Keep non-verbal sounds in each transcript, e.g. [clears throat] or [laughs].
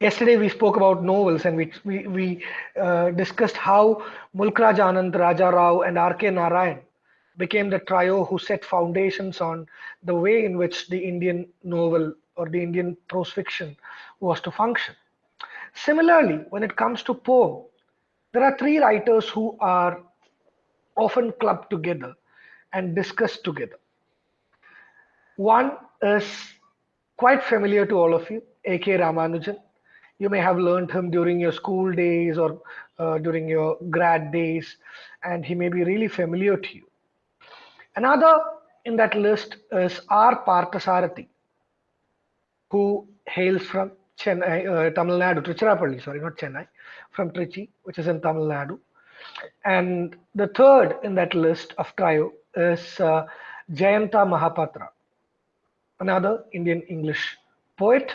yesterday we spoke about novels and we, we, we uh, discussed how Mulk Raj Anand, Raja Rao and R.K. Narayan became the trio who set foundations on the way in which the Indian novel or the Indian prose fiction was to function. Similarly, when it comes to poem, there are three writers who are often clubbed together and discussed together. One is quite familiar to all of you, A.K. Ramanujan. You may have learned him during your school days or uh, during your grad days, and he may be really familiar to you. Another in that list is R. Parthasarathy, who hails from Chennai, uh, Tamil Nadu, Tiruchirappalli, sorry, not Chennai, from Trichy, which is in Tamil Nadu. And the third in that list of trio is uh, Jayanta Mahapatra, another Indian English poet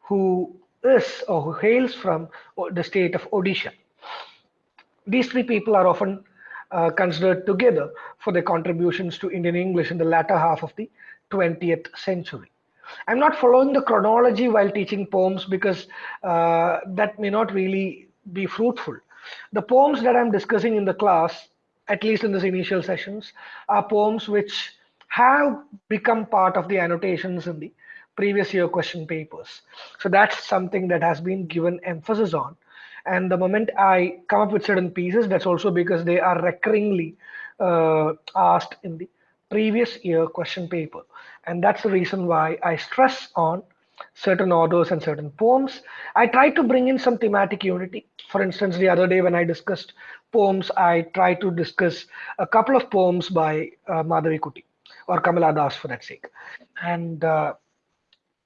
who is or who hails from the state of Odisha. These three people are often uh, considered together for their contributions to Indian English in the latter half of the 20th century. I'm not following the chronology while teaching poems because uh, that may not really be fruitful. The poems that I'm discussing in the class, at least in these initial sessions, are poems which have become part of the annotations in the previous year question papers. So that's something that has been given emphasis on. And the moment I come up with certain pieces, that's also because they are recurringly uh, asked in the previous year question paper. And that's the reason why I stress on certain authors and certain poems. I try to bring in some thematic unity. For instance, the other day when I discussed poems, I tried to discuss a couple of poems by uh, Madhavikutty or Kamala Das for that sake. And uh,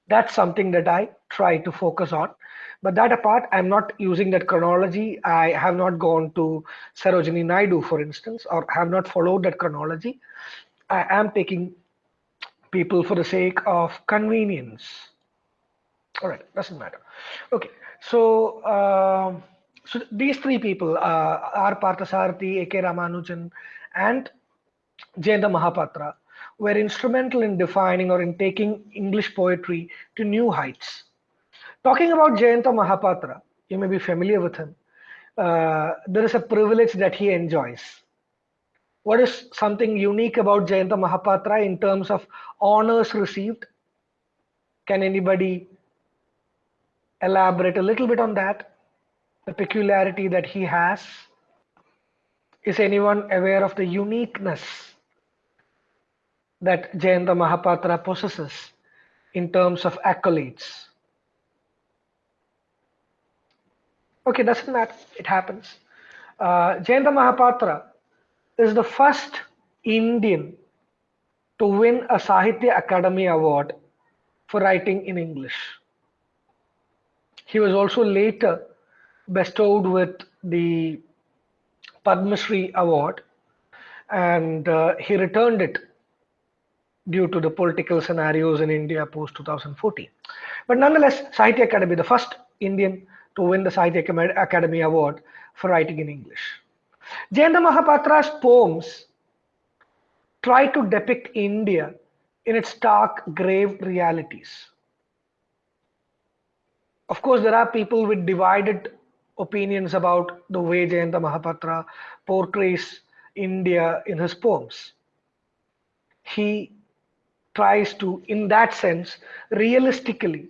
that's something that I try to focus on. But that apart, I'm not using that chronology. I have not gone to Sarojini Naidu, for instance, or have not followed that chronology. I am taking people for the sake of convenience. All right, doesn't matter. Okay, so uh, so these three people, uh, R. Parthasarathy, A.K. Ramanujan, and Jayanta Mahapatra, were instrumental in defining or in taking English poetry to new heights. Talking about Jayanta Mahapatra, you may be familiar with him. Uh, there is a privilege that he enjoys. What is something unique about Jayanta Mahapatra in terms of honors received? Can anybody elaborate a little bit on that? The peculiarity that he has? Is anyone aware of the uniqueness that Jayanta Mahapatra possesses in terms of accolades. Okay, doesn't matter, it happens. Uh, Jayanta Mahapatra is the first Indian to win a Sahitya Akademi Award for writing in English. He was also later bestowed with the Padma Shri Award and uh, he returned it due to the political scenarios in India post 2014. But nonetheless, Sahitya Akademi, the first Indian to win the Sahitya Akademi Award for writing in English. Jayanta Mahapatra's poems try to depict India in its stark, grave realities. Of course, there are people with divided opinions about the way Jayanta Mahapatra portrays India in his poems. He tries to, in that sense, realistically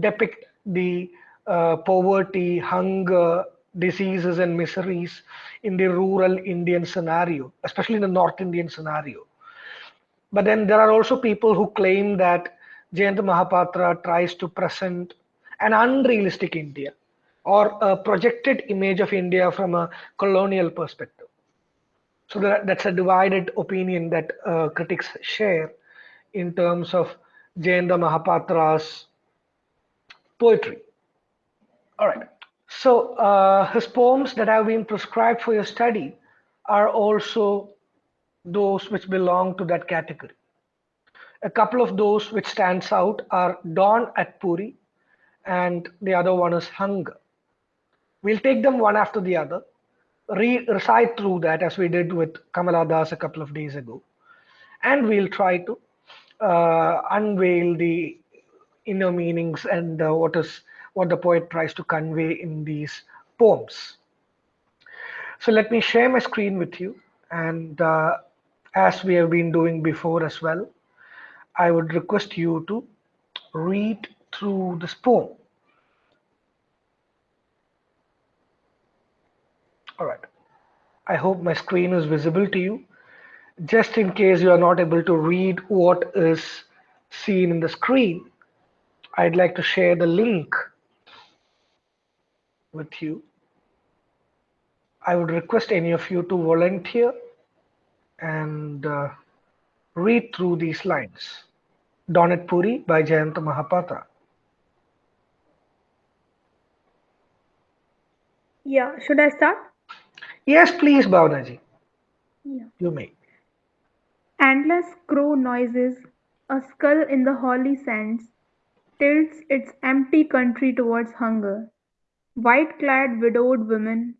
depict the uh, poverty, hunger, diseases, and miseries in the rural Indian scenario, especially in the North Indian scenario. But then there are also people who claim that Jayanta Mahapatra tries to present an unrealistic India or a projected image of India from a colonial perspective. So that's a divided opinion that uh, critics share in terms of Jayanta Mahapatra's poetry. All right. So uh, his poems that have been prescribed for your study are also those which belong to that category. A couple of those which stands out are Dawn at Puri and the other one is Hunger. We'll take them one after the other, re recite through that as we did with Kamala Das a couple of days ago. And we'll try to uh, unveil the inner meanings and uh, what is what the poet tries to convey in these poems. So let me share my screen with you. And uh, as we have been doing before as well, I would request you to read through this poem. All right. I hope my screen is visible to you. Just in case you are not able to read what is seen in the screen, I'd like to share the link with you. I would request any of you to volunteer and uh, read through these lines. Dawn Puri by Jayanta Mahapatra. Yeah, should I start? Yes, please, Bhavnaji. Yeah. You may. Endless crow noises, a skull in the holy sands, tilts its empty country towards hunger. White clad widowed women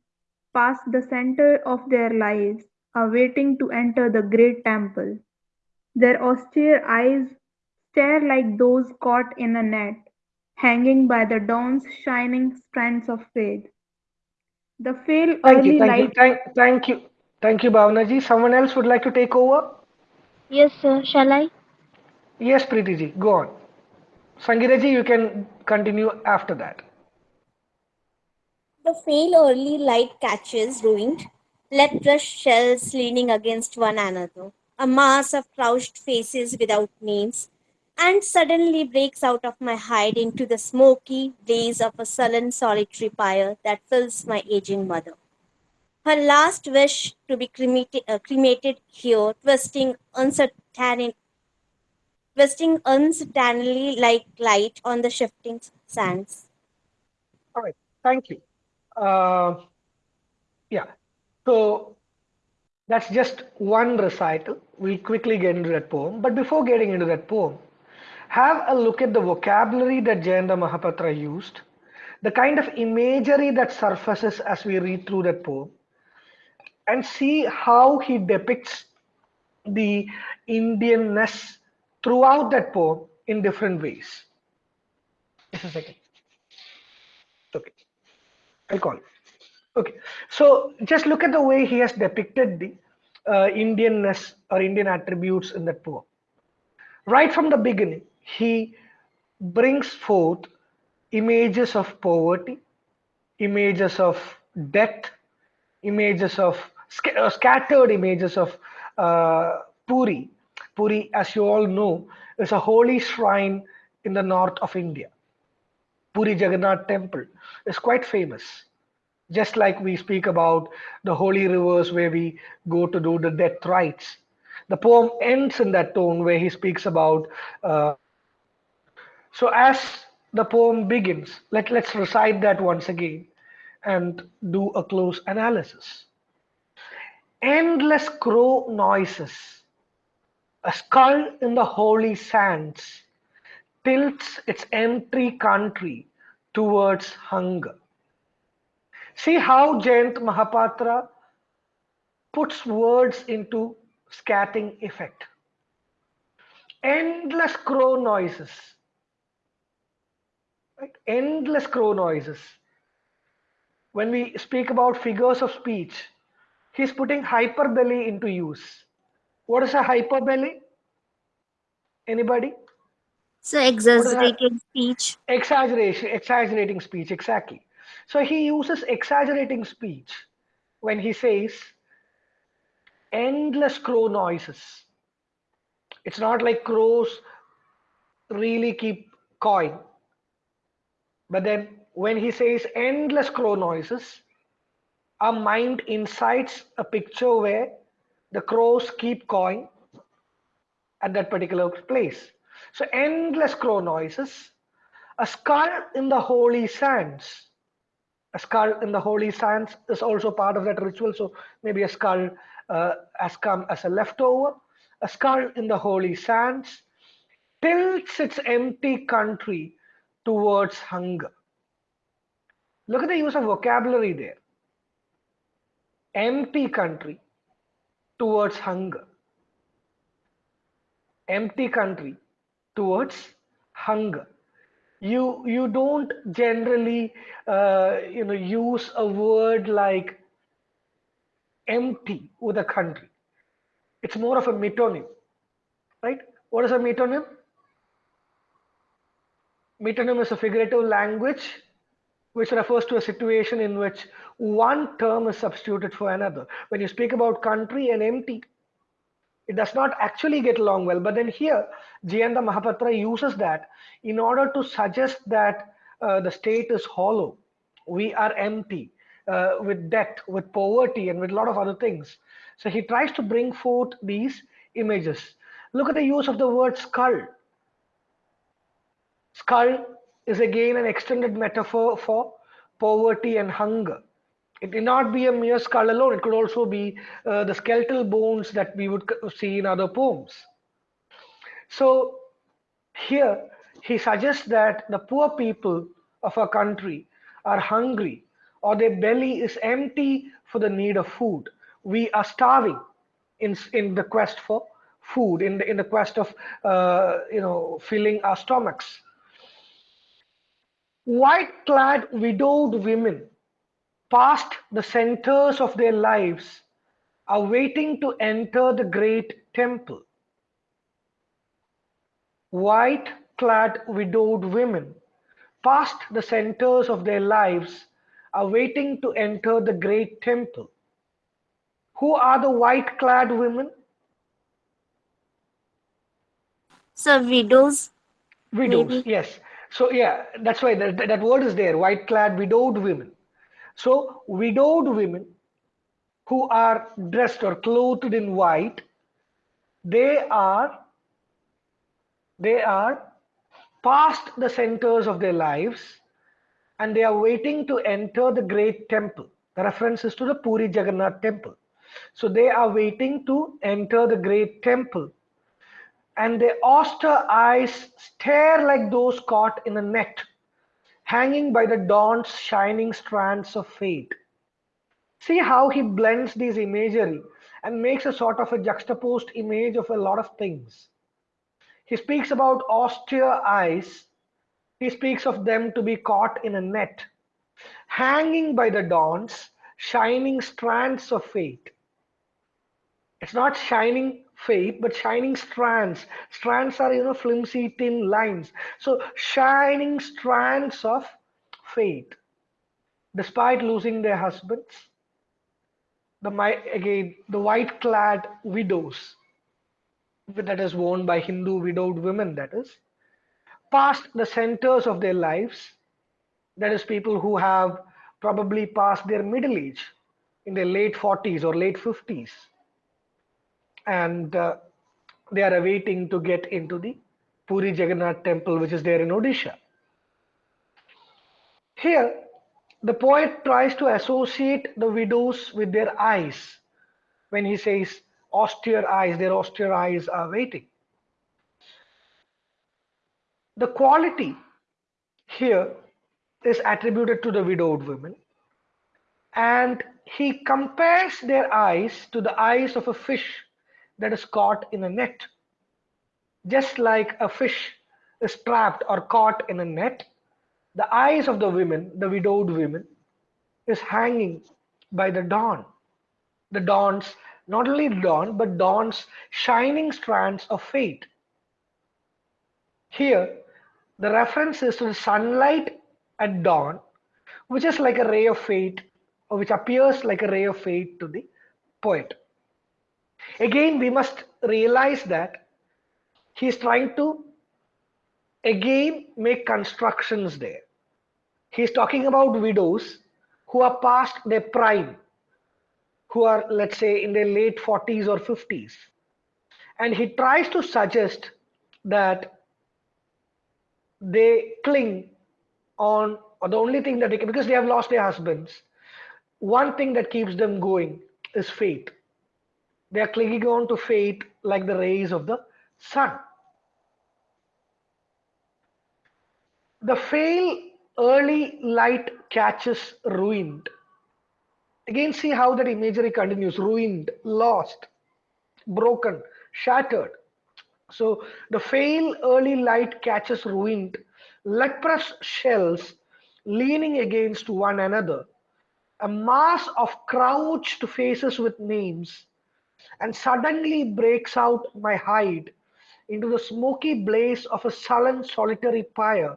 pass the center of their lives, awaiting to enter the great temple. Their austere eyes stare like those caught in a net, hanging by the dawn's shining strands of faith. The pale Thank you, early thank you, thank, thank you, thank you, Bhavnaji. Someone else would like to take over? Yes, sir. Shall I? Yes, Preeti ji, go on. Sangeeta ji, you can continue after that. The pale early light catches ruined, leprous shells leaning against one another, a mass of crouched faces without names, and suddenly breaks out of my hide into the smoky blaze of a sullen solitary pyre that fills my aging mother. Her last wish to be cremated, uh, cremated here, twisting uncertain, twisting uncertainly like light on the shifting sands. All right, thank you. Uh, yeah, so that's just one recital. We'll quickly get into that poem. But before getting into that poem, have a look at the vocabulary that Jayanta Mahapatra used, the kind of imagery that surfaces as we read through that poem, and see how he depicts the Indianness throughout that poem in different ways. Just a second. Okay, I'll call. Okay, so just look at the way he has depicted the uh, Indianness or Indian attributes in that poem. Right from the beginning, he brings forth images of poverty, images of death, images of uh, scattered images of uh, Puri. Puri, as you all know, is a holy shrine in the north of India. Puri Jagannath temple is quite famous. Just like we speak about the holy rivers where we go to do the death rites. The poem ends in that tone where he speaks about uh, so as the poem begins, let, let's recite that once again and do a close analysis. Endless crow noises, a skull in the holy sands, tilts its empty country towards hunger. See how Jayant Mahapatra puts words into scatting effect. Endless crow noises right? endless crow noises. When we speak about figures of speech, he's putting hyperbole into use. What is a hyperbole? Anybody? So exaggerated speech. Exaggeration, exaggerating speech, exactly. So he uses exaggerating speech when he says endless crow noises. It's not like crows really keep cawing. But then when he says endless crow noises, our mind incites a picture where the crows keep cawing at that particular place. So endless crow noises, a skull in the holy sands. A skull in the holy sands is also part of that ritual. So maybe a skull uh, has come as a leftover. A skull in the holy sands tilts its empty country towards hunger. Look at the use of vocabulary there. Empty country towards hunger. Empty country towards hunger. you you don't generally uh, you know use a word like empty with a country. It's more of a metonym, right? What is a metonym? Metonym is a figurative language which refers to a situation in which one term is substituted for another. When you speak about country and empty, it does not actually get along well. But then here, Jayanta Mahapatra uses that in order to suggest that uh, the state is hollow. We are empty uh, with debt, with poverty, and with a lot of other things. So he tries to bring forth these images. Look at the use of the word skull. Skull is again an extended metaphor for poverty and hunger. It may not be a mere skull alone, it could also be uh, the skeletal bones that we would see in other poems. So here he suggests that the poor people of a country are hungry or their belly is empty for the need of food. We are starving in, in the quest for food, in the, in the quest of uh, you know filling our stomachs. White clad widowed women past the centers of their lives are waiting to enter the great temple. White clad widowed women past the centers of their lives are waiting to enter the great temple. Who are the white clad women? So widows. Widows, Maybe. yes. So yeah, that's why that, that word is there, white clad widowed women. So widowed women who are dressed or clothed in white, they are they are past the centers of their lives and they are waiting to enter the great temple. The reference is to the Puri Jagannath temple. So they are waiting to enter the great temple. And their austere eyes stare like those caught in a net hanging by the dawn's shining strands of fate. See how he blends these imagery and makes a sort of a juxtaposed image of a lot of things. He speaks about austere eyes. He speaks of them to be caught in a net, hanging by the dawn's shining strands of fate. It's not shining fate, but shining strands. Strands are, you know, flimsy, thin lines. So shining strands of fate. Despite losing their husbands, the my again the white clad widows that is worn by Hindu widowed women, that is, past the centers of their lives, that is, people who have probably passed their middle age in their late 40s or late 50s and uh, they are awaiting to get into the Puri Jagannath temple, which is there in Odisha. Here, the poet tries to associate the widows with their eyes when he says austere eyes, their austere eyes are waiting. The quality here is attributed to the widowed women and he compares their eyes to the eyes of a fish that is caught in a net. Just like a fish is trapped or caught in a net, the eyes of the women, the widowed women, is hanging by the dawn. The dawn's, not only dawn, but dawn's shining strands of fate. Here, the reference is to the sunlight at dawn, which is like a ray of fate, or which appears like a ray of fate to the poet. Again, we must realize that he's trying to again make constructions there. He's talking about widows who are past their prime, who are, let's say, in their late 40s or 50s. And he tries to suggest that they cling on, or the only thing that they can, because they have lost their husbands, one thing that keeps them going is faith. They are clinging on to fate like the rays of the sun. The fail early light catches ruined. Again, see how that imagery continues ruined, lost, broken, shattered. So the fail early light catches ruined leprous shells leaning against one another, a mass of crouched faces with names, and suddenly breaks out my hide into the smoky blaze of a sullen solitary pyre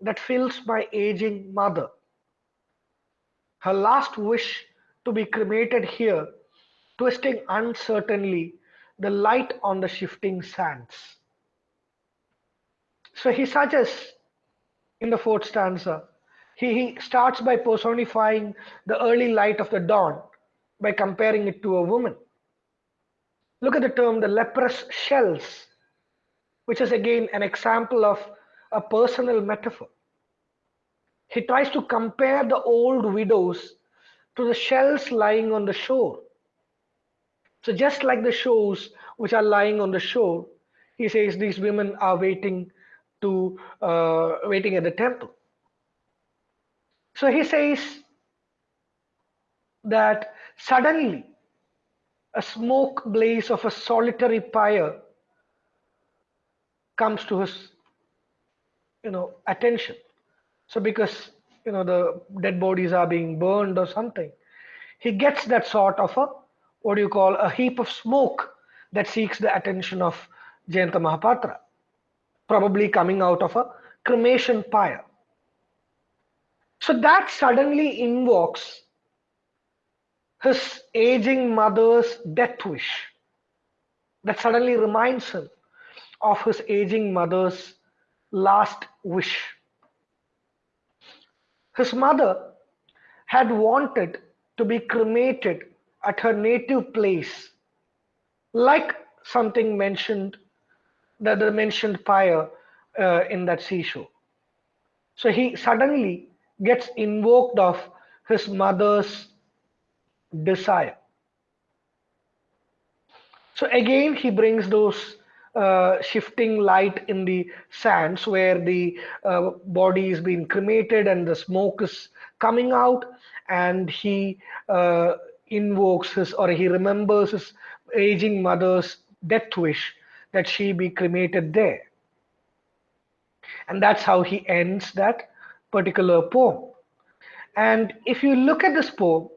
that fills my aging mother. Her last wish to be cremated here, twisting uncertainly the light on the shifting sands. So he suggests in the fourth stanza, he, he starts by personifying the early light of the dawn by comparing it to a woman. Look at the term the leprous shells, which is again an example of a personal metaphor. He tries to compare the old widows to the shells lying on the shore. So just like the shores which are lying on the shore, he says these women are waiting to uh, waiting at the temple. So he says that suddenly a smoke blaze of a solitary pyre comes to his you know attention. So because you know the dead bodies are being burned or something he gets that sort of a what do you call a heap of smoke that seeks the attention of Jayanta Mahapatra probably coming out of a cremation pyre. So that suddenly invokes his aging mother's death wish that suddenly reminds him of his aging mother's last wish. His mother had wanted to be cremated at her native place, like something mentioned, that the mentioned pyre uh, in that seashore. So he suddenly gets invoked of his mother's desire. So again, he brings those uh, shifting light in the sands where the uh, body is being cremated and the smoke is coming out and he uh, invokes his or he remembers his aging mother's death wish that she be cremated there and that's how he ends that particular poem and if you look at this poem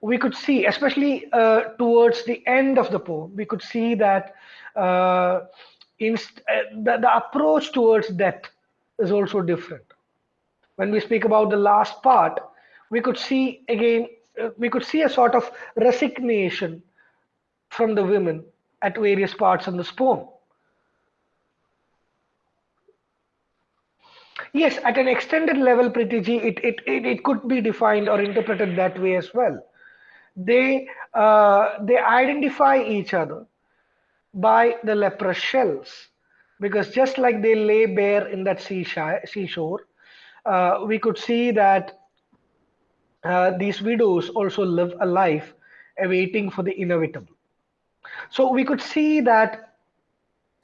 we could see, especially uh, towards the end of the poem, we could see that uh, in, uh, the, the approach towards death is also different. When we speak about the last part, we could see again, uh, we could see a sort of resignation from the women at various parts in this poem. Yes, at an extended level, Pritiji, it, it, it, it could be defined or interpreted that way as well they uh, they identify each other by the leprous shells. Because just like they lay bare in that seashore uh, we could see that uh, these widows also live a life awaiting for the inevitable. So we could see that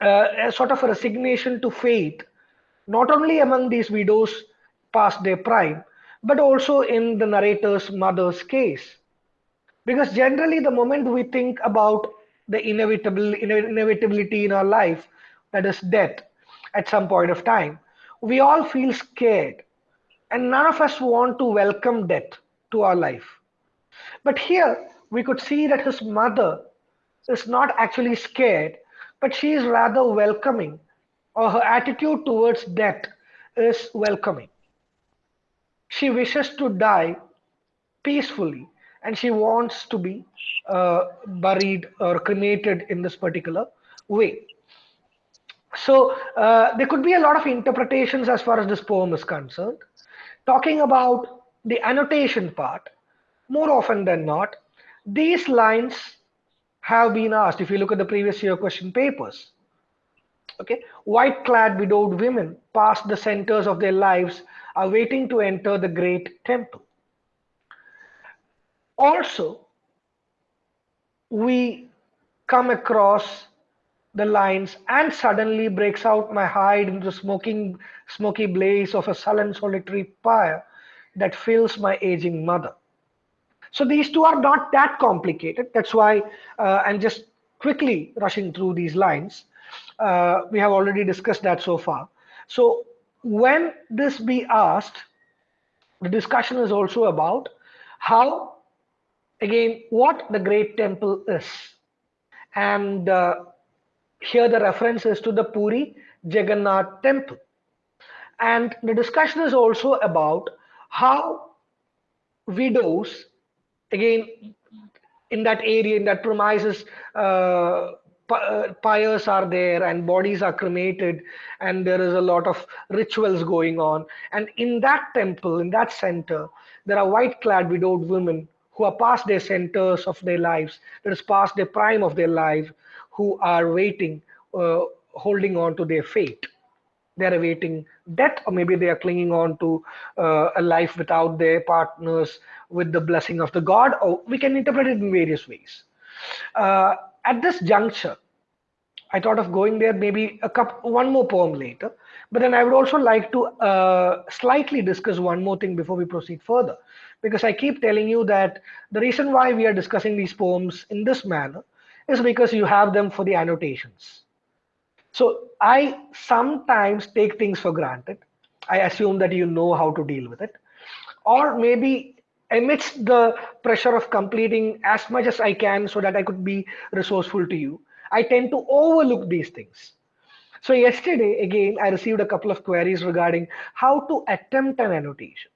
uh, a sort of a resignation to fate not only among these widows past their prime but also in the narrator's mother's case because generally the moment we think about the inevitable inevitability in our life that is death at some point of time we all feel scared. And none of us want to welcome death to our life. But here we could see that his mother is not actually scared but she is rather welcoming or her attitude towards death is welcoming. She wishes to die peacefully and she wants to be uh, buried or cremated in this particular way. So uh, there could be a lot of interpretations as far as this poem is concerned. Talking about the annotation part, more often than not, these lines have been asked. If you look at the previous year question papers, okay, white-clad widowed women past the centers of their lives are waiting to enter the great temple also we come across the lines and suddenly breaks out my hide into the smoking smoky blaze of a sullen solitary pyre that fills my aging mother. So these two are not that complicated. That's why uh, i'm just quickly rushing through these lines. Uh, we have already discussed that so far. So when this be asked, the discussion is also about how, again, what the great temple is. And uh, here the reference is to the Puri Jagannath temple. And the discussion is also about how widows, again, in that area, in that premises, uh, uh, pyres are there and bodies are cremated and there is a lot of rituals going on and in that temple in that center there are white clad widowed women who are past their centers of their lives that is past the prime of their life who are waiting uh, holding on to their fate. They're awaiting death or maybe they are clinging on to uh, a life without their partners with the blessing of the god or we can interpret it in various ways. Uh, at this juncture I thought of going there maybe a cup one more poem later. But then I would also like to uh, slightly discuss one more thing before we proceed further. Because I keep telling you that the reason why we are discussing these poems in this manner is because you have them for the annotations. So I sometimes take things for granted. I assume that you know how to deal with it. Or maybe amidst the pressure of completing as much as I can so that I could be resourceful to you, I tend to overlook these things. So yesterday, again, I received a couple of queries regarding how to attempt an annotation.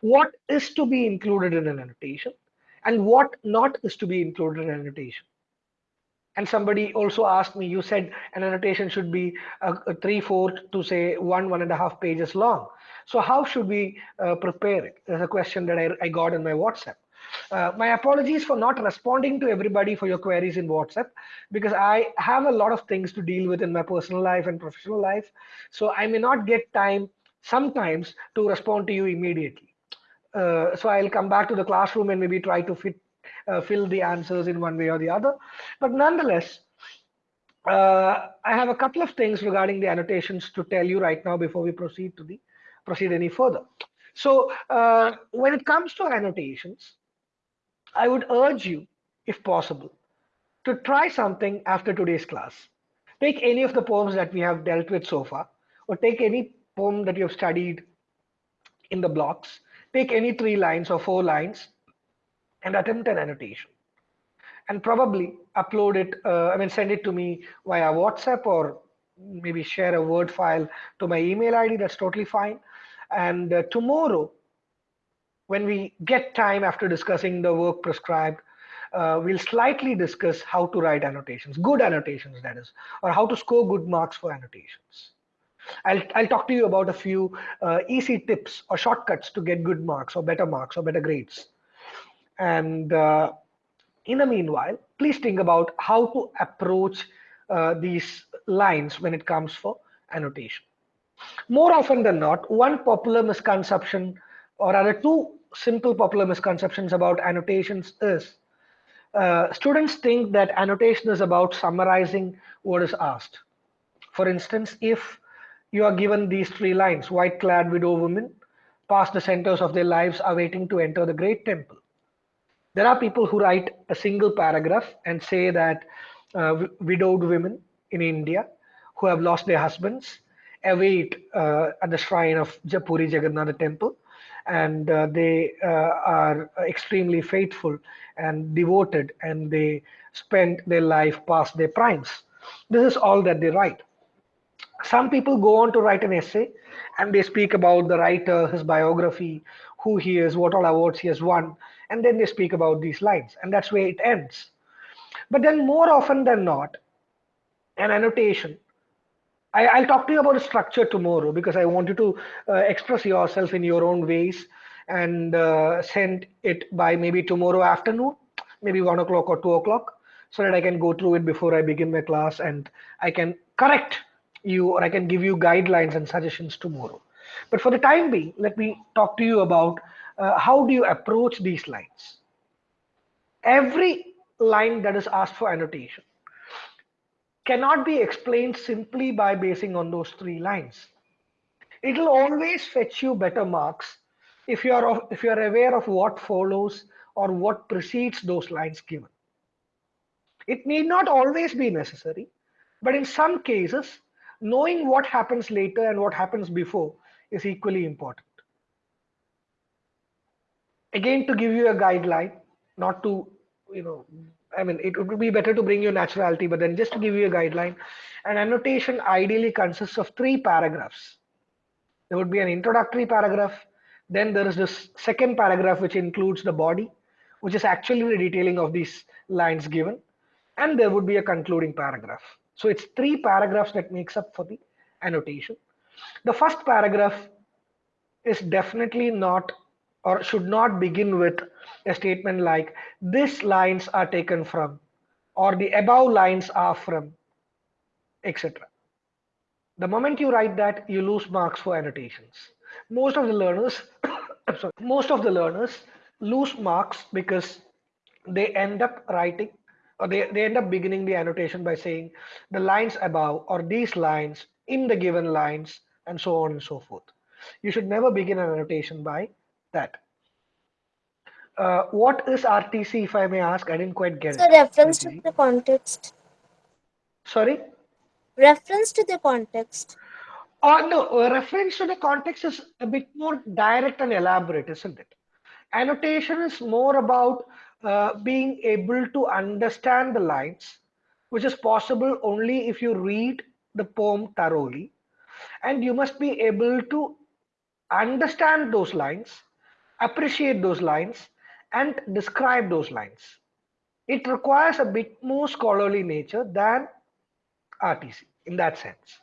What is to be included in an annotation and what not is to be included in an annotation. And somebody also asked me, you said an annotation should be a, a three-fourth to say one, one and a half pages long. So how should we uh, prepare it? There's a question that I, I got in my WhatsApp. Uh, my apologies for not responding to everybody for your queries in WhatsApp because I have a lot of things to deal with in my personal life and professional life. So I may not get time sometimes to respond to you immediately. Uh, so I'll come back to the classroom and maybe try to fit, uh, fill the answers in one way or the other. But nonetheless, uh, I have a couple of things regarding the annotations to tell you right now before we proceed to the proceed any further. So uh, when it comes to annotations, I would urge you, if possible, to try something after today's class. Take any of the poems that we have dealt with so far, or take any poem that you have studied in the blocks, take any three lines or four lines, and attempt an annotation. And probably upload it, uh, I mean, send it to me via WhatsApp or maybe share a Word file to my email ID. That's totally fine. And uh, tomorrow, when we get time after discussing the work prescribed, uh, we'll slightly discuss how to write annotations, good annotations that is, or how to score good marks for annotations. I'll, I'll talk to you about a few uh, easy tips or shortcuts to get good marks or better marks or better grades. And uh, in the meanwhile, please think about how to approach uh, these lines when it comes for annotation. More often than not, one popular misconception or rather two simple popular misconceptions about annotations is uh, students think that annotation is about summarizing what is asked. For instance, if you are given these three lines, white clad widow women, past the centers of their lives are waiting to enter the great temple. There are people who write a single paragraph and say that uh, widowed women in India who have lost their husbands await uh, at the shrine of Japuri Jagannath temple and uh, they uh, are extremely faithful and devoted and they spend their life past their primes. This is all that they write. Some people go on to write an essay and they speak about the writer, his biography, who he is, what all awards he has won, and then they speak about these lines, and that's where it ends. But then, more often than not, an annotation I, will talk to you about structure tomorrow because I want you to uh, express yourself in your own ways and uh, send it by maybe tomorrow afternoon, maybe one o'clock or two o'clock, so that I can go through it before I begin my class and I can correct you or I can give you guidelines and suggestions tomorrow. But for the time being, let me talk to you about uh, how do you approach these lines. Every line that is asked for annotation cannot be explained simply by basing on those three lines. It'll always fetch you better marks if you are if you are aware of what follows or what precedes those lines given. It need not always be necessary, but in some cases, knowing what happens later and what happens before is equally important. Again, to give you a guideline, not to, you know, I mean, it would be better to bring your naturality, but then just to give you a guideline, an annotation ideally consists of three paragraphs. There would be an introductory paragraph, then there is this second paragraph which includes the body, which is actually the detailing of these lines given, and there would be a concluding paragraph. So it's three paragraphs that makes up for the annotation. The first paragraph is definitely not or should not begin with a statement like these lines are taken from or the above lines are from etc. The moment you write that you lose marks for annotations. Most of the learners [coughs] sorry, most of the learners lose marks because they end up writing or they, they end up beginning the annotation by saying the lines above or these lines in the given lines and so on and so forth. You should never begin an annotation by that. Uh, what is RTC, if I may ask? I didn't quite get So it. reference to the context. Sorry? Reference to the context. Uh, no, reference to the context is a bit more direct and elaborate, isn't it? Annotation is more about uh, being able to understand the lines, which is possible only if you read the poem thoroughly. And you must be able to understand those lines, appreciate those lines, and describe those lines. It requires a bit more scholarly nature than RTC in that sense.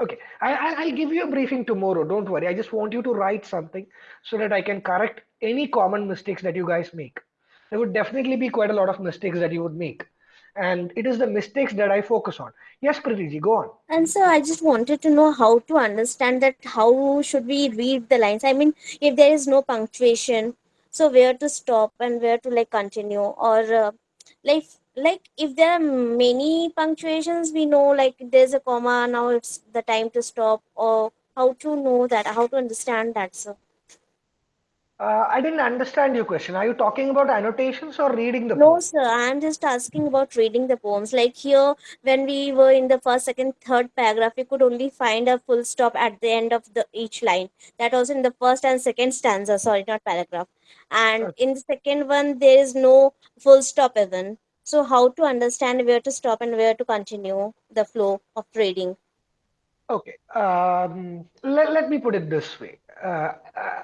Okay, I, I- I'll give you a briefing tomorrow. Don't worry. I just want you to write something so that I can correct any common mistakes that you guys make. There would definitely be quite a lot of mistakes that you would make. And it is the mistakes that I focus on. Yes, Pratiji, go on. And so I just wanted to know how to understand that how should we read the lines? I mean, if there is no punctuation, so where to stop and where to like continue or uh, like like if there are many punctuations we know like there's a comma now it's the time to stop or how to know that how to understand that so Uh, I didn't understand your question. Are you talking about annotations or reading the No, poem? sir. I'm just asking about reading the poems. Like here, when we were in the first, second, third paragraph, we could only find a full stop at the end of the each line. That was in the first and second stanza. Sorry, not paragraph. And Okay. in the second one, there is no full stop even. So how to understand where to stop and where to continue the flow of reading? Okay. Um, let, let me put it this way. Uh,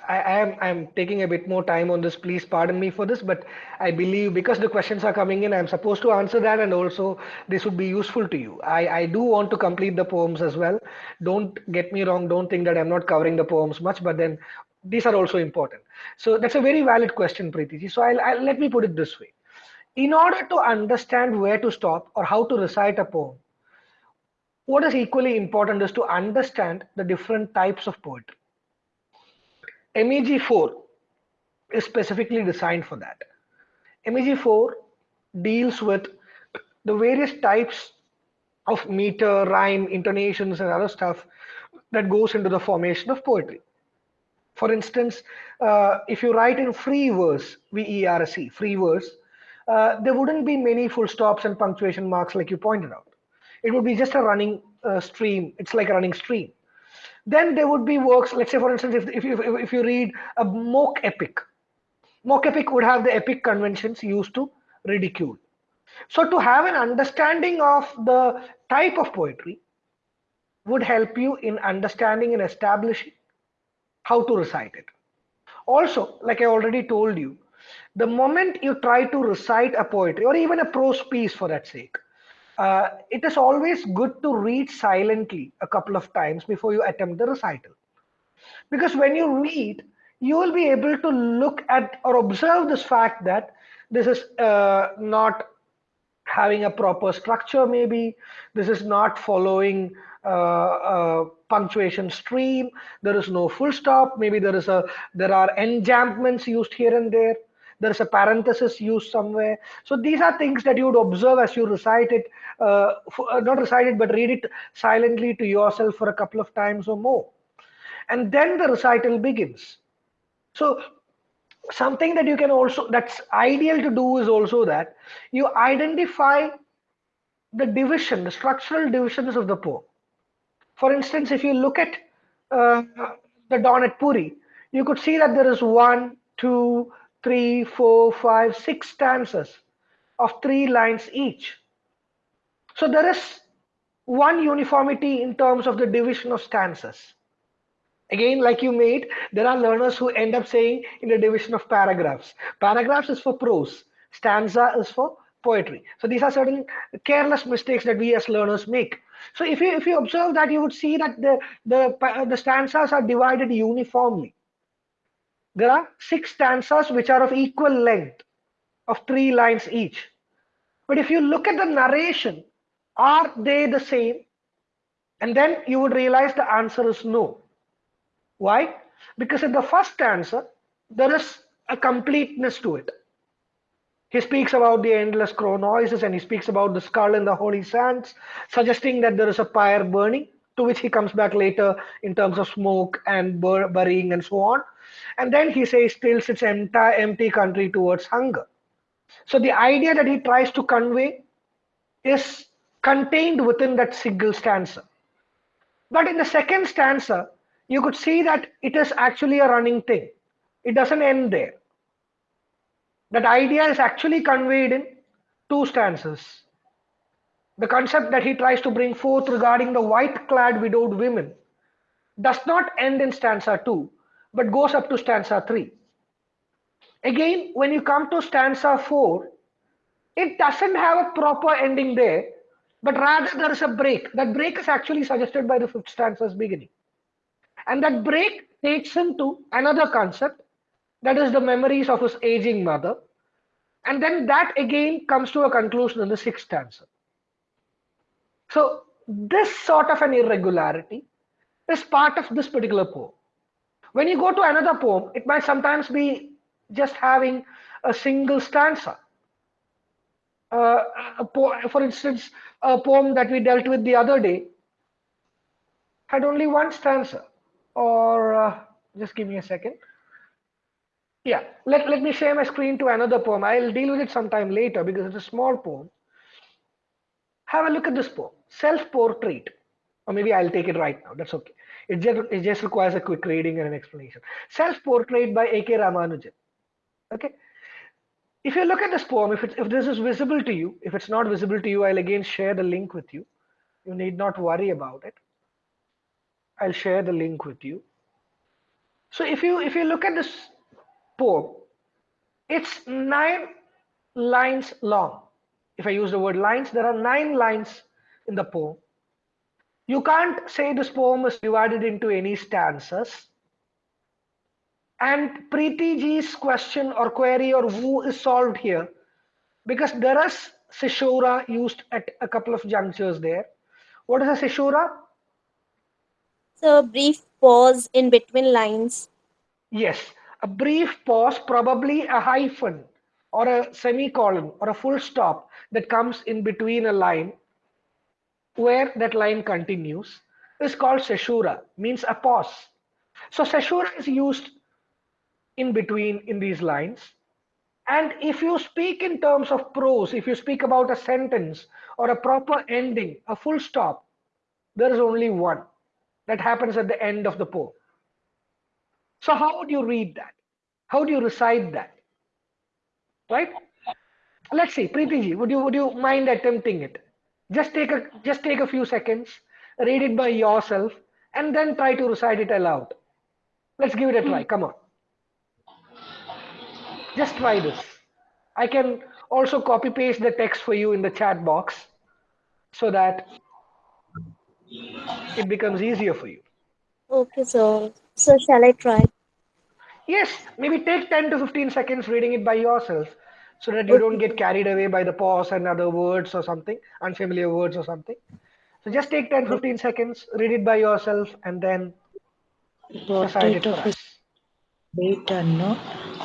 I, I am I'm taking a bit more time on this. Please pardon me for this, but I believe because the questions are coming in, I'm supposed to answer that, and also this would be useful to you. I, I do want to complete the poems as well. Don't get me wrong. Don't think that I'm not covering the poems much, but then these are also important. So that's a very valid question, Preetiji. So I'll, I'll let me put it this way. In order to understand where to stop or how to recite a poem, what is equally important is to understand the different types of poetry. MEG4 is specifically designed for that. MEG4 deals with the various types of meter, rhyme, intonations, and other stuff that goes into the formation of poetry. For instance, uh, if you write in free verse, V-E-R-S-E, free verse, uh, there wouldn't be many full stops and punctuation marks like you pointed out. It would be just a running uh, stream. It's like a running stream. Then there would be works, let's say for instance, if, if, you, if you read a mock epic, mock epic would have the epic conventions used to ridicule. So to have an understanding of the type of poetry would help you in understanding and establishing how to recite it. Also, like I already told you, the moment you try to recite a poetry or even a prose piece for that sake, uh, it is always good to read silently a couple of times before you attempt the recital. Because when you read, you will be able to look at or observe this fact that this is uh, not having a proper structure maybe. This is not following uh, punctuation stream. There is no full stop. Maybe there is a there are enjambments used here and there there is a parenthesis used somewhere. So these are things that you would observe as you recite it uh, uh, not recite it but read it silently to yourself for a couple of times or more. And then the recital begins. So something that you can also that's ideal to do is also that you identify the division the structural divisions of the poem. For instance, if you look at uh, the dawn at Puri, you could see that there is one, two, three, four, five, six stanzas of three lines each. So there is one uniformity in terms of the division of stanzas. Again, like you made, there are learners who end up saying in the division of paragraphs. Paragraphs is for prose, stanza is for poetry. So these are certain careless mistakes that we as learners make. So if you if you observe that, you would see that the the the stanzas are divided uniformly. There are six stanzas which are of equal length, of three lines each. But if you look at the narration, are they the same? And then you would realize the answer is no. Why? Because in the first stanza, there is a completeness to it. He speaks about the endless crow noises and he speaks about the skull in the holy sands, suggesting that there is a pyre burning, to which he comes back later in terms of smoke and bur burying and so on. And then he says, tilts its entire empty country towards hunger. So the idea that he tries to convey is contained within that single stanza. But in the second stanza, you could see that it is actually a running thing. It doesn't end there. That idea is actually conveyed in two stanzas. The concept that he tries to bring forth regarding the white clad widowed women does not end in stanza 2, but goes up to stanza 3. Again, when you come to stanza 4, it doesn't have a proper ending there, but rather there is a break. That break is actually suggested by the fifth stanza's beginning. And that break takes him to another concept, that is the memories of his aging mother. And then that again comes to a conclusion in the sixth stanza. So this sort of an irregularity is part of this particular poem. When you go to another poem, it might sometimes be just having a single stanza. Uh, for instance, a poem that we dealt with the other day had only one stanza. Or uh, just give me a second. Yeah, let, let me share my screen to another poem. I'll deal with it sometime later because it's a small poem. Have a look at this poem, Self-Portrait. Or maybe I'll take it right now. That's okay. It just, it just requires a quick reading and an explanation. Self-Portrait by A.K. Ramanujan. Okay. If you look at this poem, if, if this is visible to you, if it's not visible to you, I'll again share the link with you. You need not worry about it. I'll share the link with you. So if you if you look at this poem, it's nine lines long. If I use the word lines, there are nine lines in the poem. You can't say this poem is divided into any stanzas. And Preeti ji's question or query or who is solved here because there is caesura used at a couple of junctures there. What is a caesura? So a brief pause in between lines. Yes, a brief pause, probably a hyphen or a semicolon or a full stop that comes in between a line where that line continues is called caesura, means a pause. So caesura is used in between in these lines. And if you speak in terms of prose, if you speak about a sentence or a proper ending, a full stop, there is only one that happens at the end of the poem. So how would you read that? How do you recite that? Right? Let's see, Preeti would you would you mind attempting it? Just take a just take a few seconds, read it by yourself, and then try to recite it aloud. Let's give it a try. Come on. Just try this. I can also copy paste the text for you in the chat box so that it becomes easier for you. Okay, so so shall I try? Yes, maybe take 10 to 15 seconds reading it by yourself so that you don't get carried away by the pause and other words or something, unfamiliar words or something. So just take 10 15 seconds, read it by yourself, and then recite it for us. Wait unknown,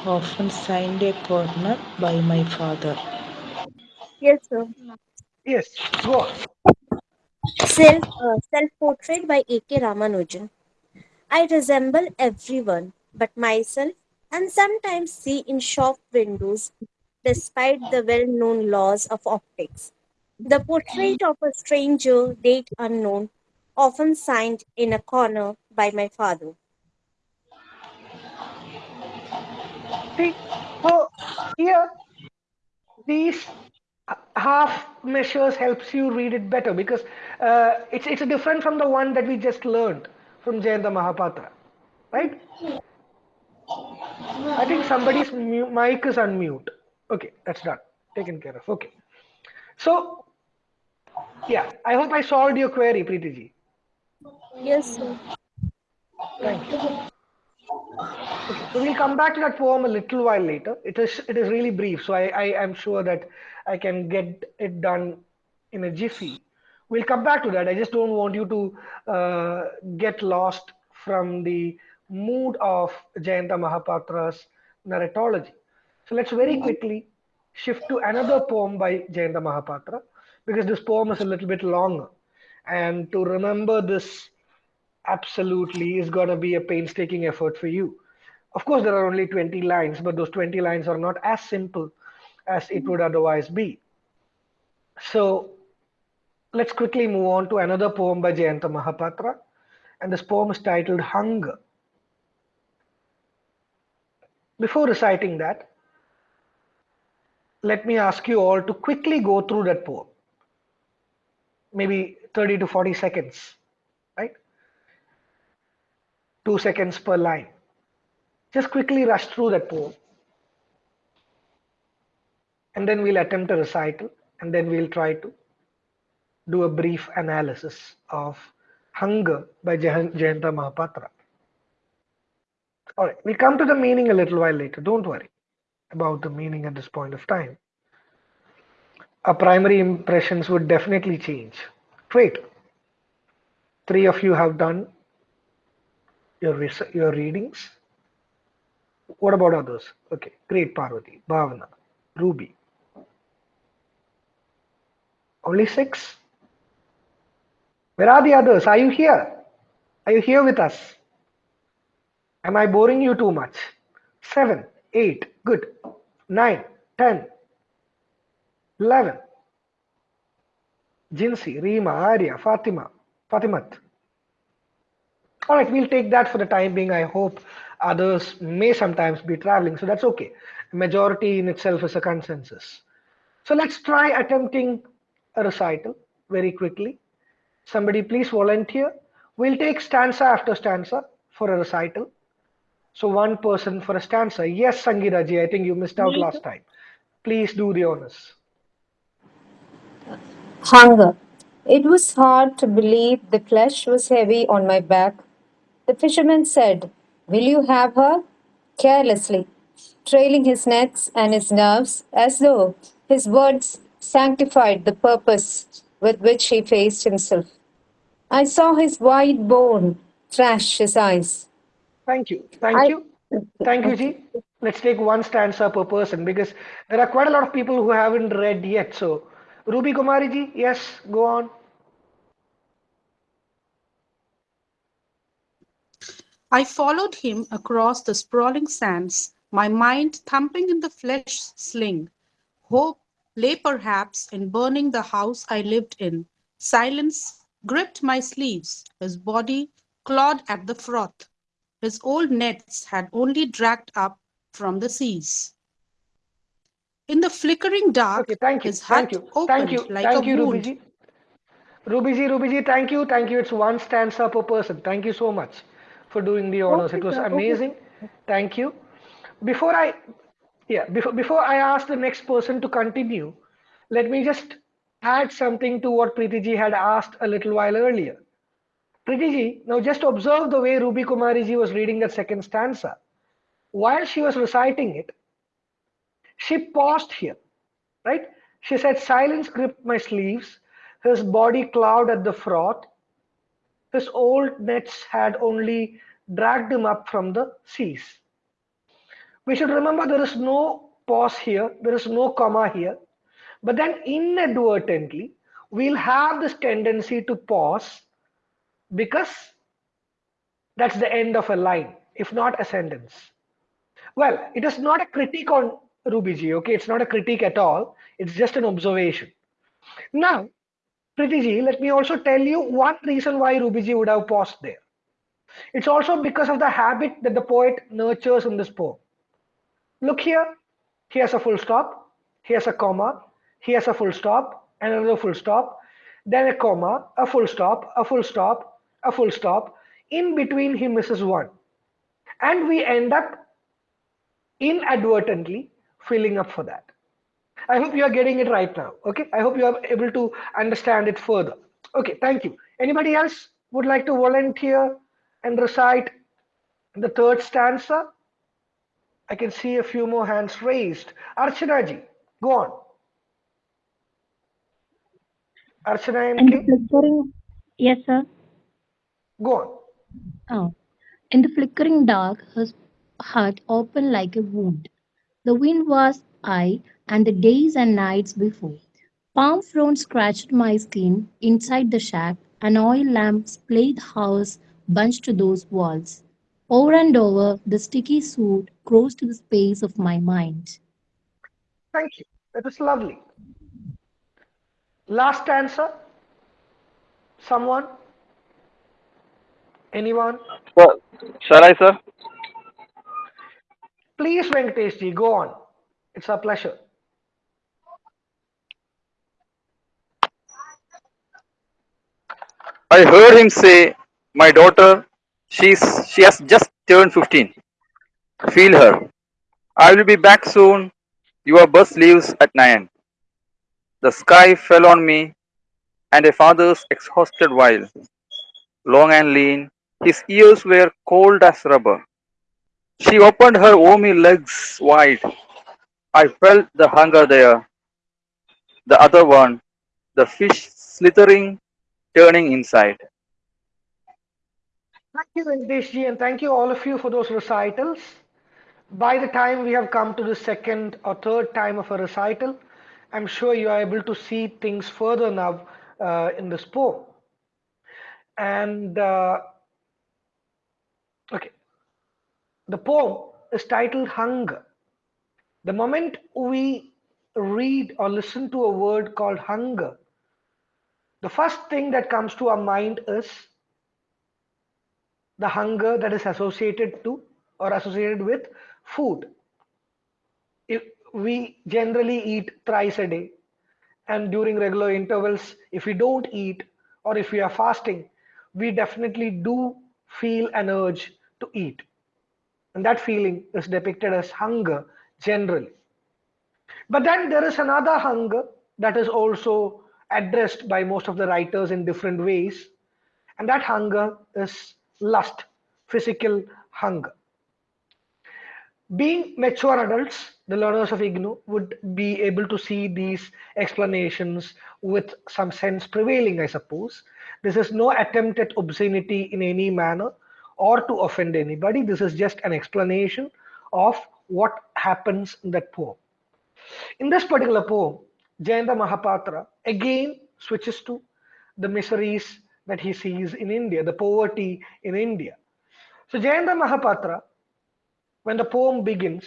often signed a corner by my father. Yes, sir. Yes, go on. Self uh, self portrait by A.K. Ramanujan. I resemble everyone but myself and sometimes see in shop windows despite the well known laws of optics. The portrait of a stranger, date unknown, often signed in a corner by my father. See, so here these half measures helps you read it better because uh, it's it's different from the one that we just learned from Jayanta Mahapatra, right? I think somebody's mic is unmute. Okay, that's done. Taken care of. Okay. So, yeah, I hope I solved your query, Preeti ji. Yes, sir. Thank you. Okay, so we'll come back to that poem a little while later. It is it is really brief, so I, I am sure that I can get it done in a jiffy. We'll come back to that. I just don't want you to uh, get lost from the mood of Jayanta Mahapatra's narratology. So let's very quickly shift to another poem by Jayanta Mahapatra because this poem is a little bit longer. And to remember this absolutely is going to be a painstaking effort for you. Of course, there are only 20 lines, but those 20 lines are not as simple as it would otherwise be. So let's quickly move on to another poem by Jayanta Mahapatra. And this poem is titled Hunger. Before reciting that, let me ask you all to quickly go through that poem. Maybe 30 to 40 seconds, right? Two seconds per line. Just quickly rush through that poem. And then we'll attempt a recital and then we'll try to do a brief analysis of Hunger by Jayanta Mahapatra. All right, we'll come to the meaning a little while later. Don't worry about the meaning at this point of time. Our primary impressions would definitely change. Great. Three of you have done your, your readings. What about others? Okay, great, Parvati, Bhavana, Ruby. Only six? Where are the others? Are you here? Are you here with us? Am I boring you too much? Seven, eight, good. Nine, ten, eleven. Jinsi, Rima, Arya, Fatima, Fatimat. All right, we'll take that for the time being. I hope others may sometimes be traveling, so that's okay. Majority in itself is a consensus. So let's try attempting a recital very quickly. Somebody please volunteer. We'll take stanza after stanza for a recital. So one person for a stanza. Yes, Sangeeta ji, I think you missed out last time. Please do the honors. Hunger. It was hard to believe the flesh was heavy on my back. The fisherman said, Will you have her? carelessly, trailing his nets and his nerves as though his words sanctified the purpose with which he faced himself. I saw his wide bone trash his eyes. Thank you. Thank I, you. Thank you, Ji. Let's take one stanza per person because there are quite a lot of people who haven't read yet. So, Ruby Kumari Ji, yes, go on. I followed him across the sprawling sands, my mind thumping in the flesh sling. Hope lay perhaps in burning the house I lived in. Silence gripped my sleeves, his body clawed at the froth his old nets had only dragged up from the seas. In the flickering dark, okay, thank you, his thank you, opened thank you, like thank a you, wound. Rubiji. Rubiji, Rubiji, thank you, thank you. It's one stanza per person. Thank you so much for doing the honors. Okay, it was amazing. Okay. Thank you. Before I, yeah, before before I ask the next person to continue, let me just add something to what Preeti ji had asked a little while earlier. Preeti now just observe the way Ruby Kumari ji was reading that second stanza. While she was reciting it, she paused here, right? She said, silence gripped my sleeves, his body clawed at the froth, his old nets had only dragged him up from the seas. We should remember there is no pause here, there is no comma here, but then inadvertently, we'll have this tendency to pause because that's the end of a line, if not a sentence. Well, it is not a critique on Rubiji, okay? It's not a critique at all. It's just an observation. Now, Preeti ji, let me also tell you one reason why Ruby ji would have paused there. It's also because of the habit that the poet nurtures in this poem. Look here, he has a full stop, he has a comma, he has a full stop, and another full stop, then a comma, a full stop, a full stop, a full stop. In between, he misses one. And we end up inadvertently filling up for that. I hope you are getting it right now. Okay. I hope you are able to understand it further. Okay. Thank you. Anybody else would like to volunteer and recite the third stanza? I can see a few more hands raised. Archana ji, go on. Archana yes, sir. Go on. Oh, in the flickering dark, her heart opened like a wound. The wind was I, and the days and nights before. Palm fronds scratched my skin inside the shack, and oil lamps played house bunched to those walls. Over and over, the sticky soot crossed the space of my mind. Thank you. That was lovely. Last answer. Someone? Anyone? Sir, shall I, sir? Please, Venkatesh ji, go on. It's a pleasure. I heard him say, "My daughter, she's she has just turned 15. Feel her. I will be back soon. Your bus leaves at 9. The sky fell on me, and a father's exhausted while, long and lean, his ears were cold as rubber. She opened her wormy legs wide. I felt the hunger there. The other one, the fish slithering, turning inside. Thank you, Venkatesh ji, and thank you all of you for those recitals. By the time we have come to the second or third time of a recital, I'm sure you are able to see things further now uh, in this poem. And uh, okay, the poem is titled Hunger. The moment we read or listen to a word called hunger, the first thing that comes to our mind is the hunger that is associated to or associated with food. If we generally eat thrice a day, and during regular intervals, if we don't eat or if we are fasting, we definitely do feel an urge to eat. And that feeling is depicted as hunger generally. But then there is another hunger that is also addressed by most of the writers in different ways. And that hunger is lust, physical hunger. Being mature adults, the learners of IGNOU would be able to see these explanations with some sense prevailing, I suppose. This is no attempt at obscenity in any manner or to offend anybody. This is just an explanation of what happens in that poem. In this particular poem, Jayanta Mahapatra again switches to the miseries that he sees in India, the poverty in India. So Jayanta Mahapatra, when the poem begins,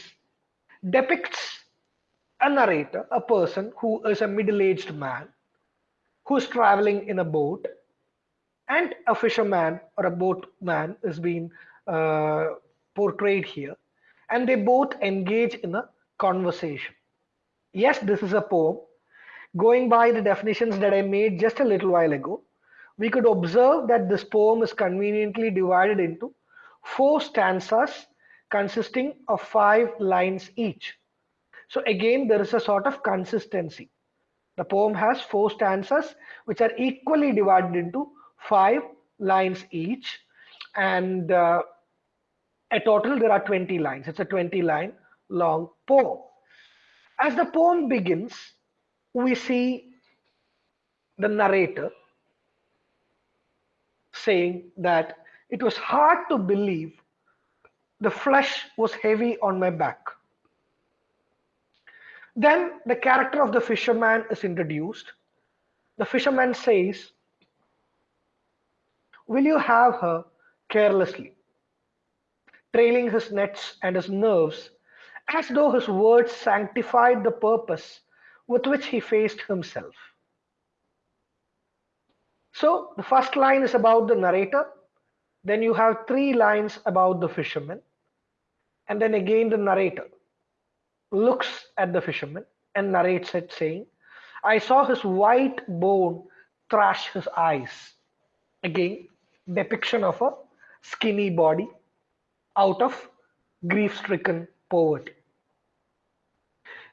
depicts a narrator, a person who is a middle-aged man, who is traveling in a boat, and a fisherman or a boatman is being uh, portrayed here, and they both engage in a conversation. Yes, this is a poem. Going by the definitions that I made just a little while ago, we could observe that this poem is conveniently divided into four stanzas consisting of five lines each. So again, there is a sort of consistency. The poem has four stanzas which are equally divided into five lines each. And uh, a total, there are 20 lines. It's a 20 line long poem. As the poem begins, we see the narrator saying that it was hard to believe the flesh was heavy on my back. Then the character of the fisherman is introduced. The fisherman says, Will you have her carelessly? Trailing his nets and his nerves as though his words sanctified the purpose with which he faced himself. So the first line is about the narrator. Then you have three lines about the fisherman. And then again the narrator looks at the fisherman and narrates it saying, I saw his white bone thrash his eyes. Again, depiction of a skinny body out of grief-stricken poverty.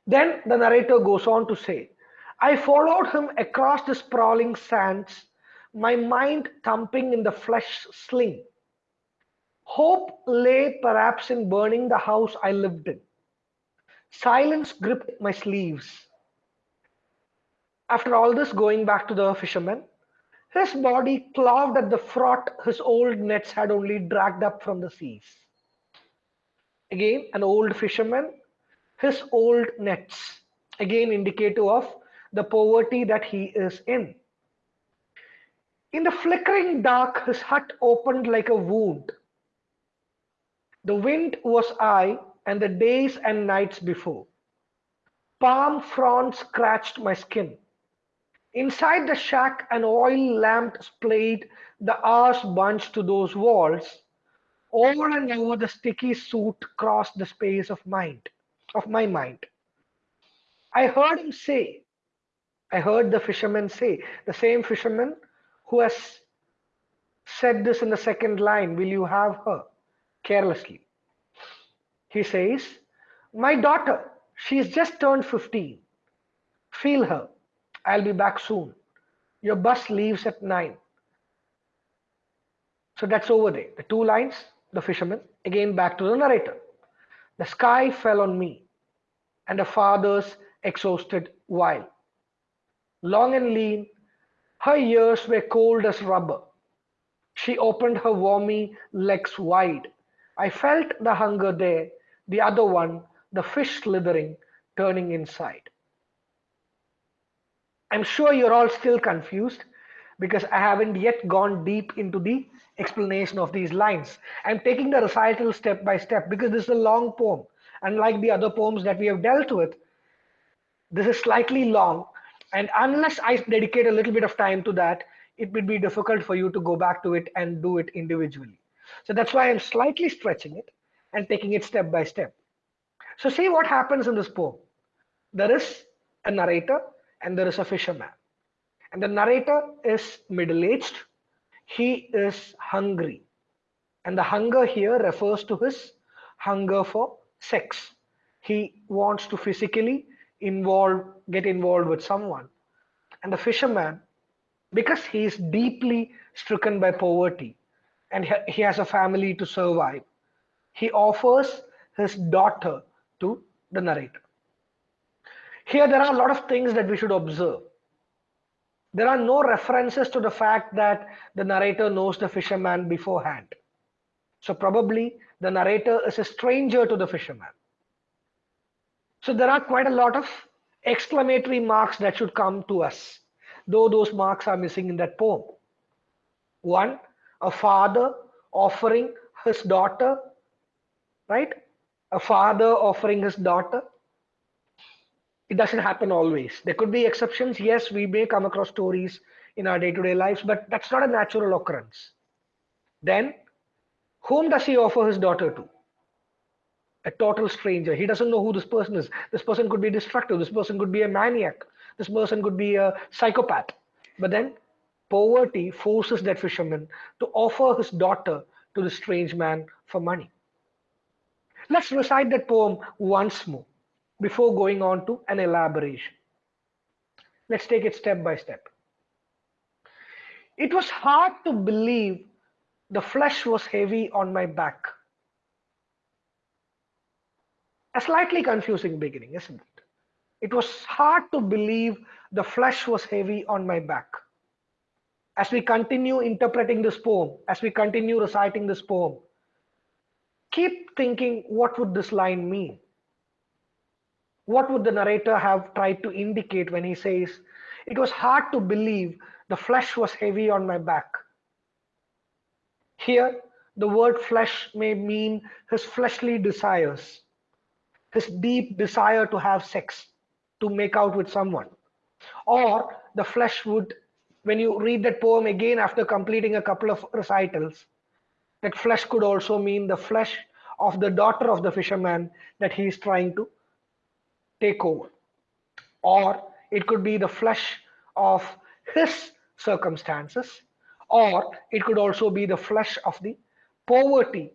Then the narrator goes on to say, I followed him across the sprawling sands, my mind thumping in the flesh sling. Hope lay perhaps in burning the house I lived in. Silence gripped my sleeves. After all this, going back to the fisherman, his body clogged at the froth his old nets had only dragged up from the seas. Again, an old fisherman, his old nets, again indicative of the poverty that he is in. In the flickering dark, his hut opened like a wound. The wind was I, and the days and nights before. Palm fronds scratched my skin. Inside the shack, an oil lamp splayed the hours bunched to those walls. Over and over, the sticky suit crossed the space of mind, of my mind. I heard him say, I heard the fisherman say, the same fisherman who has said this in the second line, will you have her? Carelessly. He says, my daughter, she's just turned 15. Feel her. I'll be back soon. Your bus leaves at 9. So that's over there. The two lines, the fisherman, again back to the narrator. The sky fell on me, and the father's exhausted while. Long and lean, her ears were cold as rubber. She opened her wormy legs wide. I felt the hunger there, the other one, the fish slithering, turning inside. I'm sure you're all still confused because I haven't yet gone deep into the explanation of these lines. I'm taking the recital step by step because this is a long poem. Unlike the other poems that we have dealt with, this is slightly long. And unless I dedicate a little bit of time to that, it would be difficult for you to go back to it and do it individually. So that's why I'm slightly stretching it and taking it step by step. So see what happens in this poem. There is a narrator and there is a fisherman. And the narrator is middle-aged. He is hungry. And the hunger here refers to his hunger for sex. He wants to physically involve, get involved with someone. And the fisherman, because he is deeply stricken by poverty and he has a family to survive, he offers his daughter to the narrator. Here, there are a lot of things that we should observe. There are no references to the fact that the narrator knows the fisherman beforehand. So probably the narrator is a stranger to the fisherman. So there are quite a lot of exclamatory marks that should come to us, though those marks are missing in that poem. One, a father offering his daughter, right? A father offering his daughter it doesn't happen always. There could be exceptions. Yes, we may come across stories in our day-to-day lives, but that's not a natural occurrence. Then, whom does he offer his daughter to? A total stranger. He doesn't know who this person is. This person could be destructive. This person could be a maniac. This person could be a psychopath. But then, poverty forces that fisherman to offer his daughter to the strange man for money. Let's recite that poem once more before going on to an elaboration. Let's take it step by step. It was hard to believe the flesh was heavy on my back. A slightly confusing beginning, isn't it? It was hard to believe the flesh was heavy on my back. As we continue interpreting this poem, as we continue reciting this poem, keep thinking what would this line mean? What would the narrator have tried to indicate when he says, It was hard to believe the flesh was heavy on my back? Here, the word flesh may mean his fleshly desires, his deep desire to have sex, to make out with someone. Or the flesh would when you read that poem again after completing a couple of recitals, that flesh could also mean the flesh of the daughter of the fisherman that he is trying to take over. Or it could be the flesh of his circumstances, or it could also be the flesh of the poverty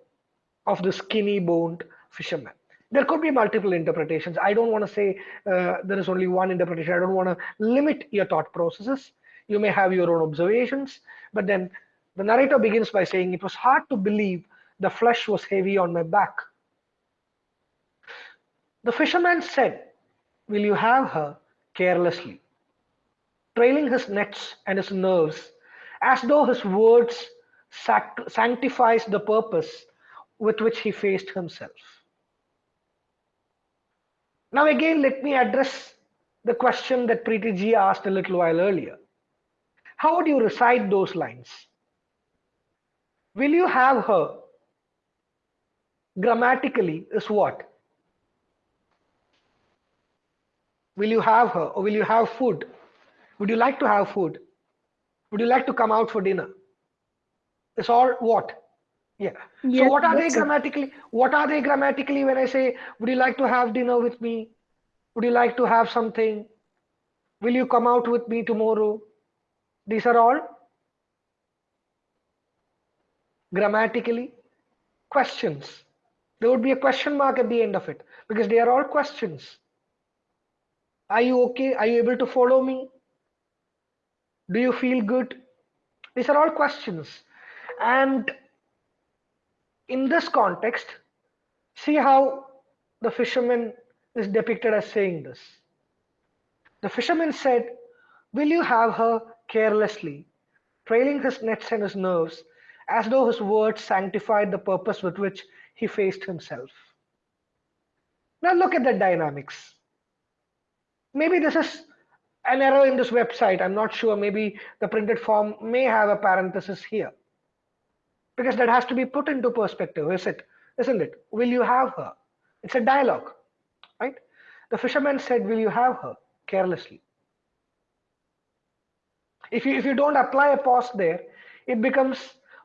of the skinny boned fisherman. There could be multiple interpretations. I don't want to say uh, there is only one interpretation. I don't want to limit your thought processes. You may have your own observations, but then the narrator begins by saying, It was hard to believe the flesh was heavy on my back. The fisherman said, Will you have her carelessly? Trailing his nets and his nerves, as though his words sanctifies the purpose with which he faced himself. Now again, let me address the question that Preeti Ji asked a little while earlier. How would you recite those lines? Will you have her? Grammatically is what? Will you have her or will you have food? Would you like to have food? Would you like to come out for dinner? It's all what? Yeah. So what are they that's it. grammatically? What are they grammatically when I say, would you like to have dinner with me? Would you like to have something? Will you come out with me tomorrow? These are all grammatically questions. There would be a question mark at the end of it because they are all questions. Are you okay? Are you able to follow me? Do you feel good? These are all questions. And in this context, see how the fisherman is depicted as saying this. The fisherman said, Will you have her carelessly, trailing his nets and his nerves, as though his words sanctified the purpose with which he faced himself? Now look at the dynamics. Maybe this is an error in this website. I'm not sure. Maybe the printed form may have a parenthesis here. Because that has to be put into perspective, is it? Isn't it? Will you have her? It's a dialogue, right? The fisherman said, Will you have her? carelessly. If you if you don't apply a pause there, it becomes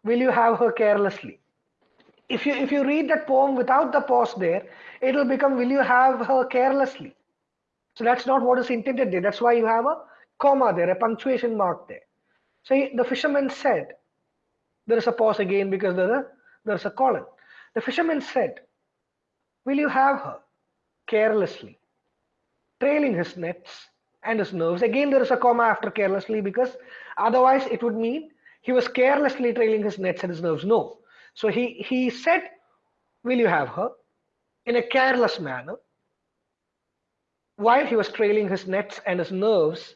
will you have her carelessly. If you if you read that poem without the pause there, it'll become will you have her carelessly. So that's not what is intended there. That's why you have a comma there, a punctuation mark there. So the fisherman said, there is a pause again because there's a there's a colon. The fisherman said, Will you have her? Carelessly, trailing his nets and his nerves. Again, there is a comma after carelessly because otherwise it would mean he was carelessly trailing his nets and his nerves. No. So he, he said, Will you have her? in a careless manner while he was trailing his nets and his nerves.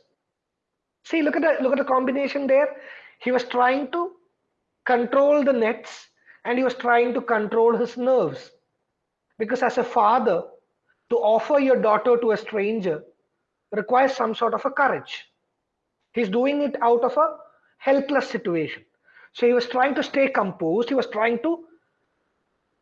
See, look at the look at the combination there. He was trying to control the nets and he was trying to control his nerves. Because as a father, to offer your daughter to a stranger requires some sort of a courage. He's doing it out of a helpless situation. So he was trying to stay composed. He was trying to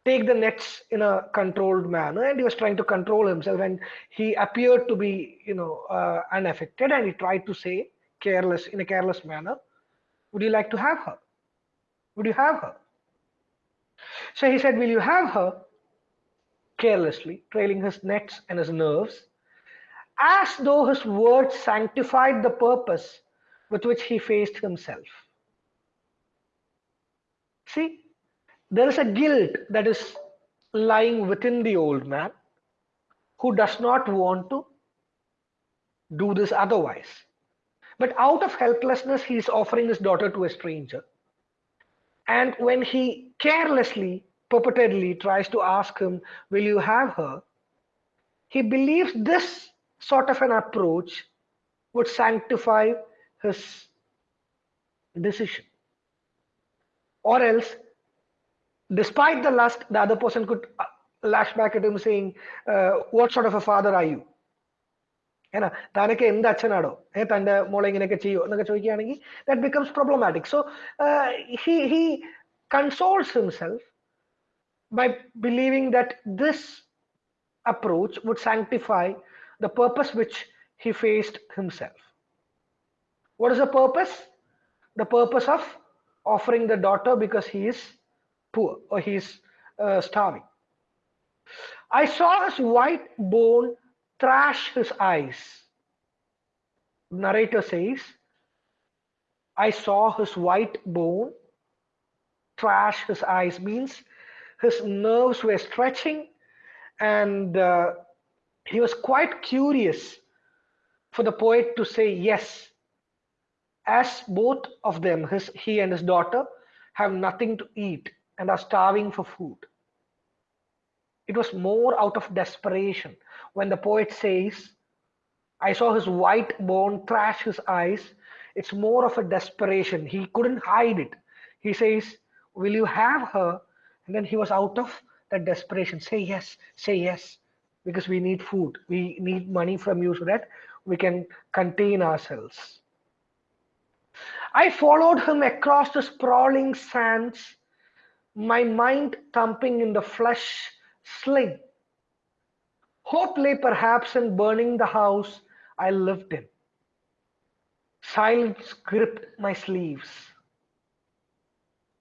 take the nets in a controlled manner and he was trying to control himself and he appeared to be you know uh, unaffected and he tried to say careless in a careless manner would you like to have her? Would you have her? So he said will you have her? Carelessly trailing his nets and his nerves as though his words sanctified the purpose with which he faced himself. See there is a guilt that is lying within the old man who does not want to do this otherwise. But out of helplessness, he is offering his daughter to a stranger. And when he carelessly, purportedly tries to ask him, Will you have her? He believes this sort of an approach would sanctify his decision. Or else despite the lust, the other person could uh, lash back at him saying, uh, what sort of a father are you? ഏനാ താനൊക്കെ എന്ത് അച്ഛനാണോ ഏ തൻ്റെ മോളെ ഇങ്ങനെയൊക്കെ ചെയ്യോ എന്നൊക്കെ ചോദിക്കുകയാണെങ്കിൽ that becomes പ്രൊബ്ലമാറ്റിക് so he he consoles himself by believing that this approach would sanctify the purpose which he faced himself. What is the purpose? the purpose of offering the daughter because he is poor or he's uh, starving. I saw his white bone thrash his eyes. Narrator says, I saw his white bone thrash his eyes means his nerves were stretching and uh, he was quite curious for the poet to say yes as both of them his he and his daughter have nothing to eat and are starving for food. It was more out of desperation when the poet says i saw his white bone thrash his eyes. It's more of a desperation. He couldn't hide it. He says will you have her? And then he was out of that desperation. Say yes say yes because we need food. We need money from you so that we can contain ourselves. I followed him across the sprawling sands my mind thumping in the flesh sling hope lay perhaps in burning the house i lived in silence gripped my sleeves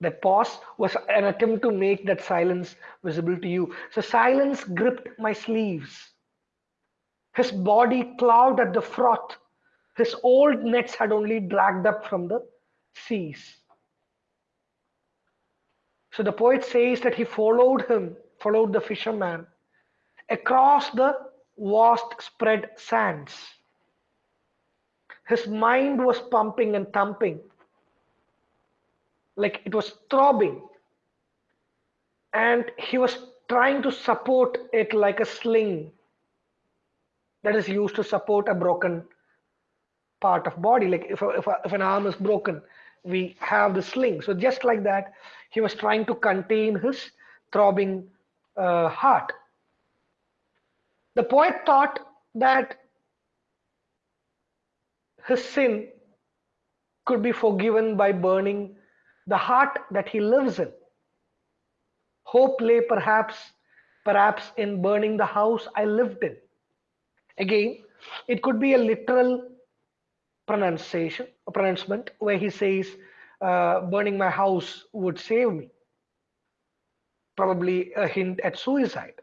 that pause was an attempt to make that silence visible to you. So silence gripped my sleeves. His body clawed at the froth. His old nets had only dragged up from the seas. So the poet says that he followed him, followed the fisherman. Across the vast spread sands. His mind was pumping and thumping like it was throbbing. And he was trying to support it like a sling that is used to support a broken part of body. Like if, if, if an arm is broken we have the sling. So just like that he was trying to contain his throbbing uh, heart the poet thought that his sin could be forgiven by burning the heart that he lives in. Hope lay perhaps, perhaps in burning the house I lived in. Again, it could be a literal pronunciation, a pronouncement where he says, uh, burning my house would save me. Probably a hint at suicide.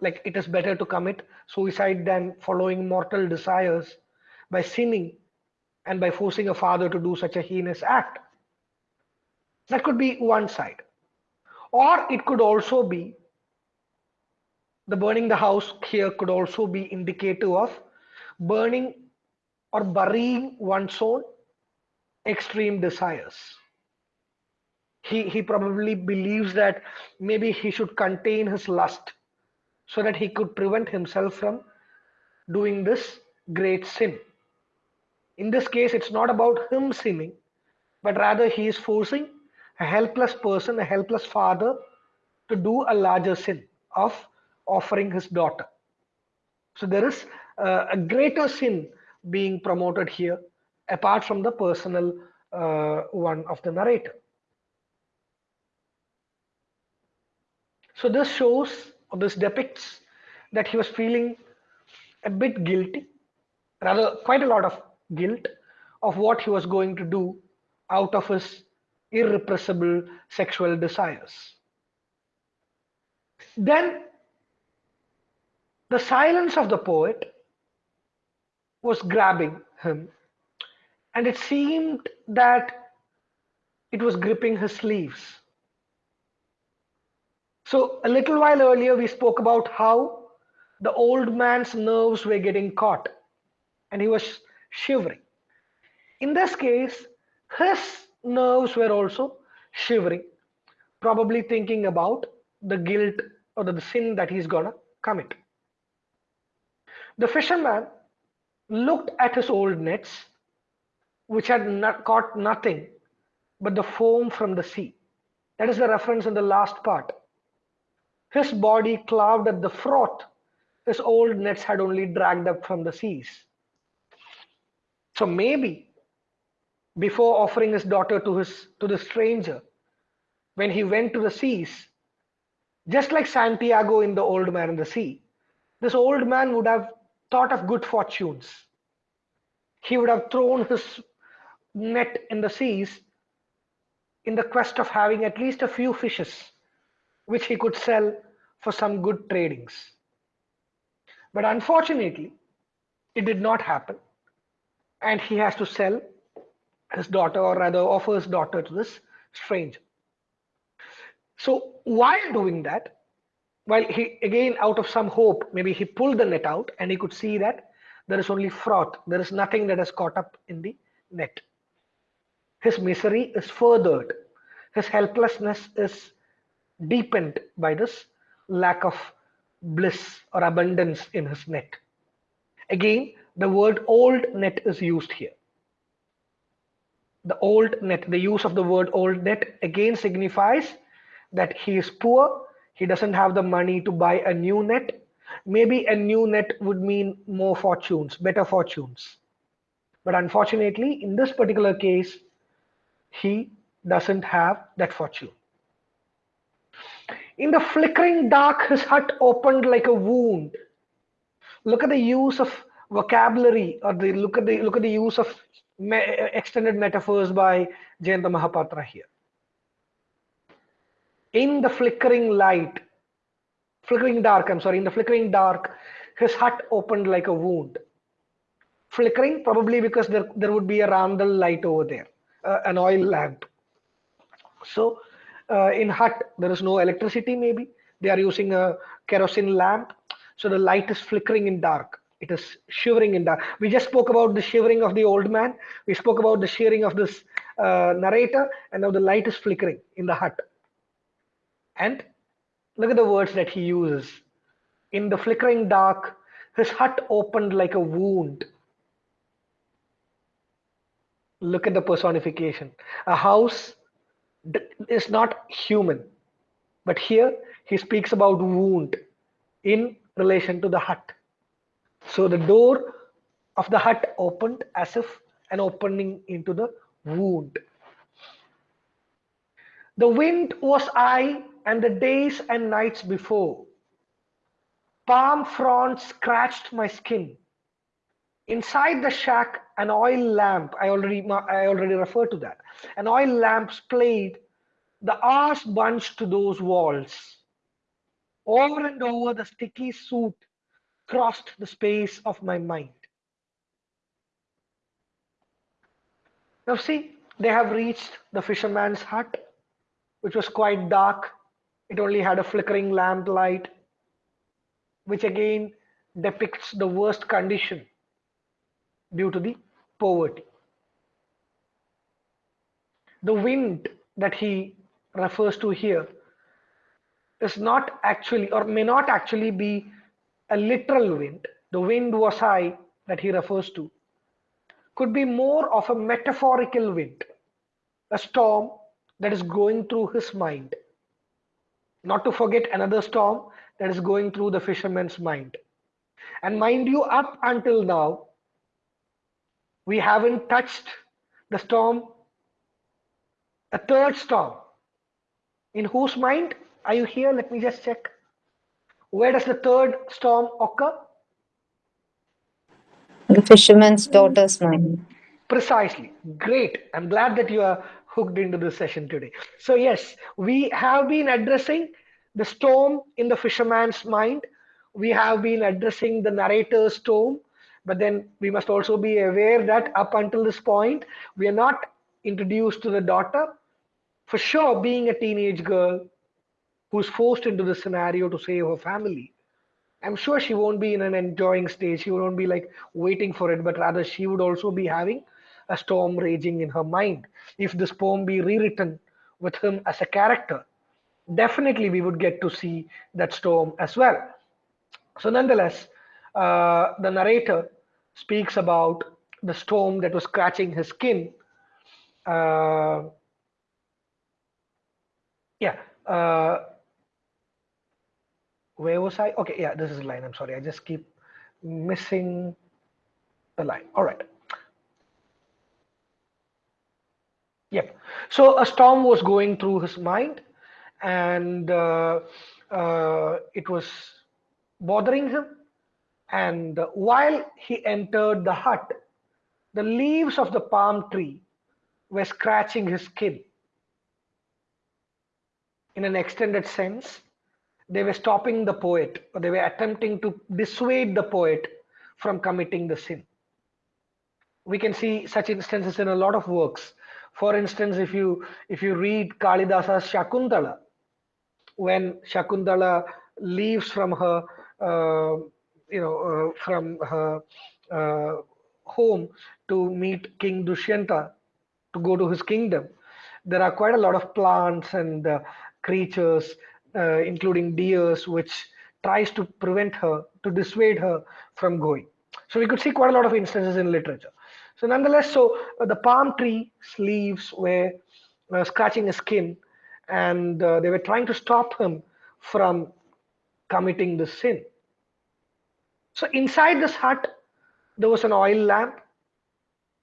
Like it is better to commit suicide than following mortal desires by sinning and by forcing a father to do such a heinous act. That could be one side. Or it could also be the burning the house here could also be indicative of burning or burying one's own extreme desires. He, he probably believes that maybe he should contain his lust so that he could prevent himself from doing this great sin. In this case, it's not about him sinning, but rather he is forcing a helpless person, a helpless father, to do a larger sin of offering his daughter. So there is uh, a greater sin being promoted here apart from the personal uh, one of the narrator. So this shows or this depicts that he was feeling a bit guilty, rather quite a lot of guilt of what he was going to do out of his irrepressible sexual desires. Then the silence of the poet was grabbing him, and it seemed that it was gripping his sleeves. So, a little while earlier, we spoke about how the old man's nerves were getting caught and he was shivering. In this case, his nerves were also shivering, probably thinking about the guilt or the sin that he's gonna commit. The fisherman looked at his old nets, which had not caught nothing but the foam from the sea. That is the reference in the last part. His body clawed at the froth his old nets had only dragged up from the seas. So maybe before offering his daughter to his to the stranger when he went to the seas just like santiago in the old man in the sea this old man would have thought of good fortunes he would have thrown his net in the seas in the quest of having at least a few fishes which he could sell for some good tradings. But unfortunately, it did not happen. And he has to sell his daughter, or rather, offer his daughter to this stranger. So, while doing that, while he again, out of some hope, maybe he pulled the net out and he could see that there is only froth, there is nothing that has caught up in the net. His misery is furthered, his helplessness is deepened by this lack of bliss or abundance in his net. Again, the word old net is used here. The old net, the use of the word old net again signifies that he is poor, he doesn't have the money to buy a new net. Maybe a new net would mean more fortunes, better fortunes. But unfortunately, in this particular case, he doesn't have that fortune. In the flickering dark, his hut opened like a wound. Look at the use of vocabulary, or the look at the look at the use of me, extended metaphors by Jayanta Mahapatra here. In the flickering light, flickering dark, I'm sorry, in the flickering dark, his hut opened like a wound. Flickering, probably because there, there would be a randall light over there, an oil lamp. So uh, in hut there is no electricity maybe. They are using a kerosene lamp. So the light is flickering in dark. It is shivering in dark. We just spoke about the shivering of the old man. We spoke about the shivering of this uh, narrator and now the light is flickering in the hut. And look at the words that he uses. In the flickering dark his hut opened like a wound look at the personification a house is not human. But here he speaks about wound in relation to the hut. So the door of the hut opened as if an opening into the wound. The wind was I and the days and nights before. Palm fronds scratched my skin. Inside the shack, an oil lamp, I already, I already referred to that. An oil lamp played the hours bunched to those walls. Over and over, the sticky soot crossed the space of my mind. Now, see, they have reached the fisherman's hut, which was quite dark. It only had a flickering lamp light, which again depicts the worst condition due to the poverty. The wind that he refers to here is not actually or may not actually be a literal wind. The wind was high that he refers to could be more of a metaphorical wind, a storm that is going through his mind. Not to forget another storm that is going through the fisherman's mind. And mind you, up until now, we haven't touched the storm, a third storm. In whose mind are you here? Let me just check. Where does the third storm occur? The fisherman's daughter's mind. Precisely. Great. I'm glad that you are hooked into this session today. So, yes, we have been addressing the storm in the fisherman's mind. We have been addressing the narrator's storm but then we must also be aware that up until this point, we are not introduced to the daughter. For sure, being a teenage girl who's forced into this scenario to save her family, I'm sure she won't be in an enjoying stage. She won't be like waiting for it, but rather she would also be having a storm raging in her mind. If this poem be rewritten with him as a character, definitely we would get to see that storm as well. So, nonetheless, uh, the narrator speaks about the storm that was scratching his skin. Uh, yeah. Uh, where was I? Okay, yeah, this is the line. I'm sorry. I just keep missing the line. All right. Yep. So a storm was going through his mind and uh, uh, it was bothering him and while he entered the hut, the leaves of the palm tree were scratching his skin. In an extended sense, they were stopping the poet or they were attempting to dissuade the poet from committing the sin. We can see such instances in a lot of works. For instance, if you if you read Kalidasa's Shakuntala, when Shakuntala leaves from her, uh, you know, uh, from her uh, home to meet King Dushyanta to go to his kingdom, there are quite a lot of plants and uh, creatures, including deers, which tries to prevent her, to dissuade her from going. So we could see quite a lot of instances in literature. So nonetheless, so uh, the palm tree leaves were uh, scratching his skin and uh, they were trying to stop him from committing the sin. So inside this hut, there was an oil lamp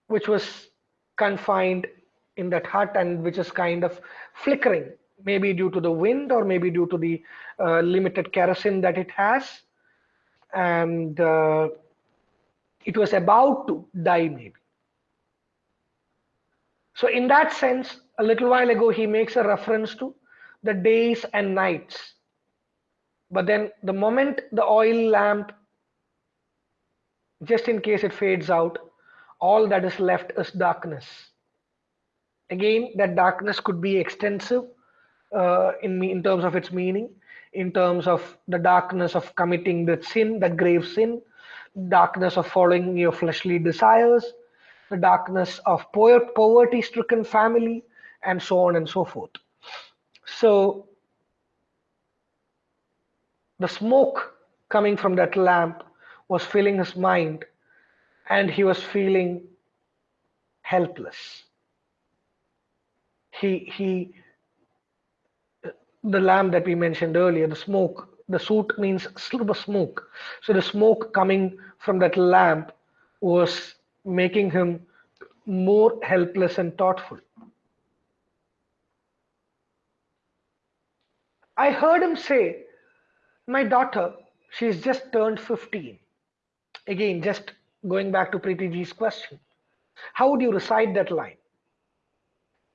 which was confined in that hut and which is kind of flickering, maybe due to the wind or maybe due to the uh, limited kerosene that it has. And uh, it was about to die, maybe. So, in that sense, a little while ago, he makes a reference to the days and nights. But then, the moment the oil lamp, just in case it fades out, all that is left is darkness. Again, that darkness could be extensive uh, in in terms of its meaning, in terms of the darkness of committing the sin, that grave sin, darkness of following your fleshly desires, the darkness of poverty stricken family, and so on and so forth. So, the smoke coming from that lamp was filling his mind, and he was feeling helpless. He, he, the lamp that we mentioned earlier, the smoke, the soot means smoke. So the smoke coming from that lamp was making him more helpless and thoughtful. I heard him say, My daughter, she's just turned 15. Again, just going back to Preeti Ji's question. How would you recite that line?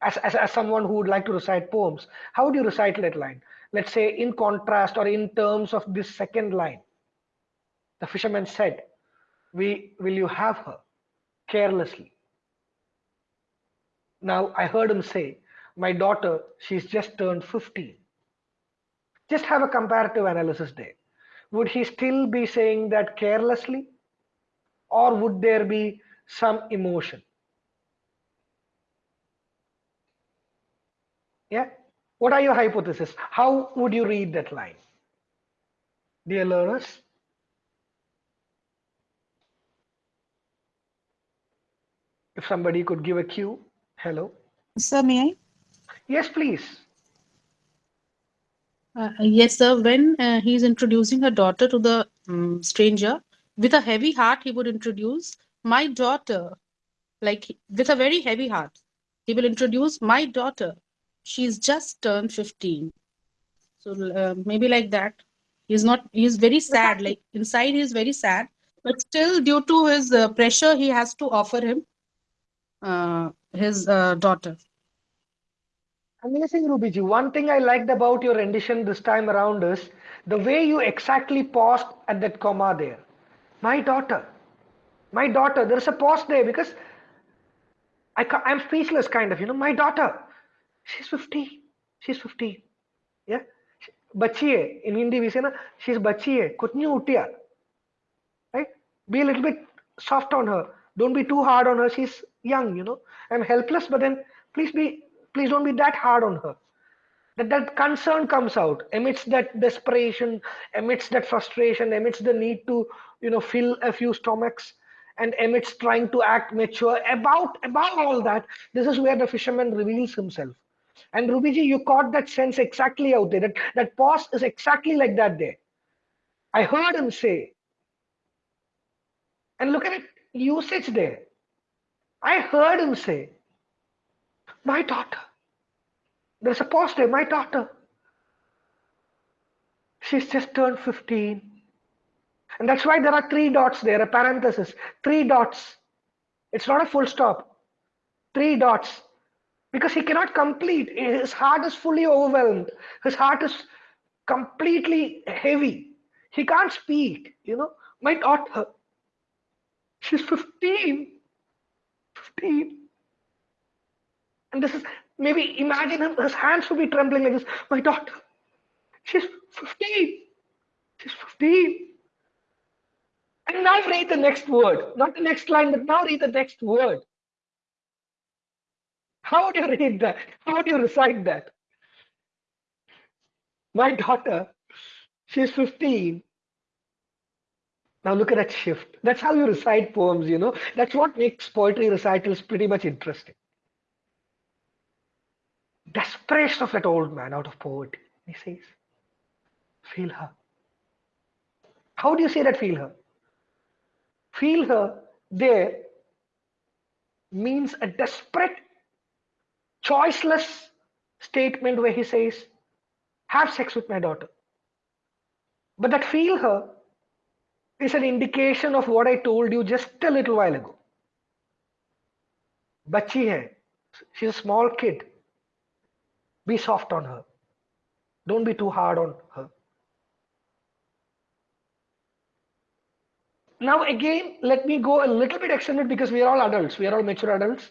As, as, as someone who would like to recite poems, how would you recite that line? Let's say in contrast or in terms of this second line. The fisherman said, we, Will you have her? carelessly. Now I heard him say, my daughter, she's just turned 15. Just have a comparative analysis there. Would he still be saying that carelessly? Or would there be some emotion? Yeah? What are your hypotheses? How would you read that line? Dear learners, if somebody could give a cue. Hello. Sir, may I? Yes, please. Uh, yes, sir. When uh, he's introducing her daughter to the um, stranger, with a heavy heart, he would introduce my daughter, like with a very heavy heart. He will introduce my daughter. She's just turned 15. So uh, maybe like that. He's not, he's very sad. Like inside, he's very sad. But still, due to his uh, pressure, he has to offer him uh, his uh, daughter. Amazing, Rubiji. One thing I liked about your rendition this time around is the way you exactly paused at that comma there. My daughter. My daughter. There's a pause there because I, I'm speechless, kind of. You know, my daughter. She's 50. She's 50. Yeah. Bachi In Hindi, we say, na, she's bachi Kutni uttiya. Right? Be a little bit soft on her. Don't be too hard on her. She's young, you know. I'm helpless, but then please be please don't be that hard on her that that concern comes out amidst that desperation amidst that frustration amidst the need to you know fill a few stomachs and amidst trying to act mature about about all that this is where the fisherman reveals himself and rubiji you caught that sense exactly out there that that pause is exactly like that there i heard him say and look at it usage there i heard him say my daughter. There's a pause there, my daughter. She's just turned 15. And that's why there are three dots there, a parenthesis, three dots. It's not a full stop. Three dots. because he cannot complete. His heart is fully overwhelmed. His heart is completely heavy. He can't speak. You know, my daughter, she's 15. 15. And this is maybe imagine him, his hands would be trembling like this. My daughter, she's 15. She's 15. And now read the next word, not the next line, but now read the next word. How would you read that? How would you recite that? My daughter, she's 15. Now look at that shift. That's how you recite poems, you know. That's what makes poetry recitals pretty much interesting. Desperation of that old man out of poverty. He says, feel her. How do you say that feel her? Feel her there means a desperate, choiceless statement where he says, have sex with my daughter. But that feel her is an indication of what I told you just a little while ago. Bachi hai. She's a small kid. Be soft on her. Don't be too hard on her. Now again, let me go a little bit extended because we are all adults. We are all mature adults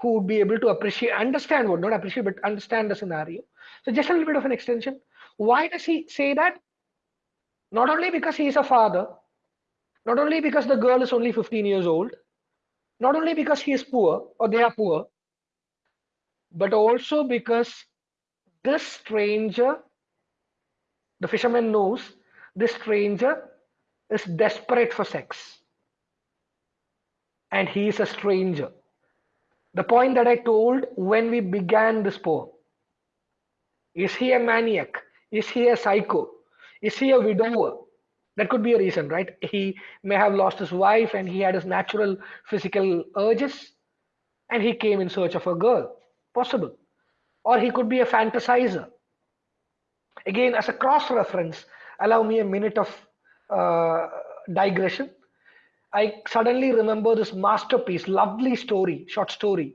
who would be able to appreciate, understand what, not appreciate, but understand the scenario. So just a little bit of an extension. Why does he say that? Not only because he is a father, not only because the girl is only 15 years old, not only because he is poor or they are poor, but also because this stranger, the fisherman knows this stranger is desperate for sex. And he is a stranger. The point that I told when we began this poem. Is he a maniac? Is he a psycho? Is he a widower? That could be a reason, right? He may have lost his wife and he had his natural physical urges and he came in search of a girl. Possible. Or he could be a fantasizer. Again, as a cross reference, allow me a minute of uh, digression. I suddenly remember this masterpiece, lovely story, short story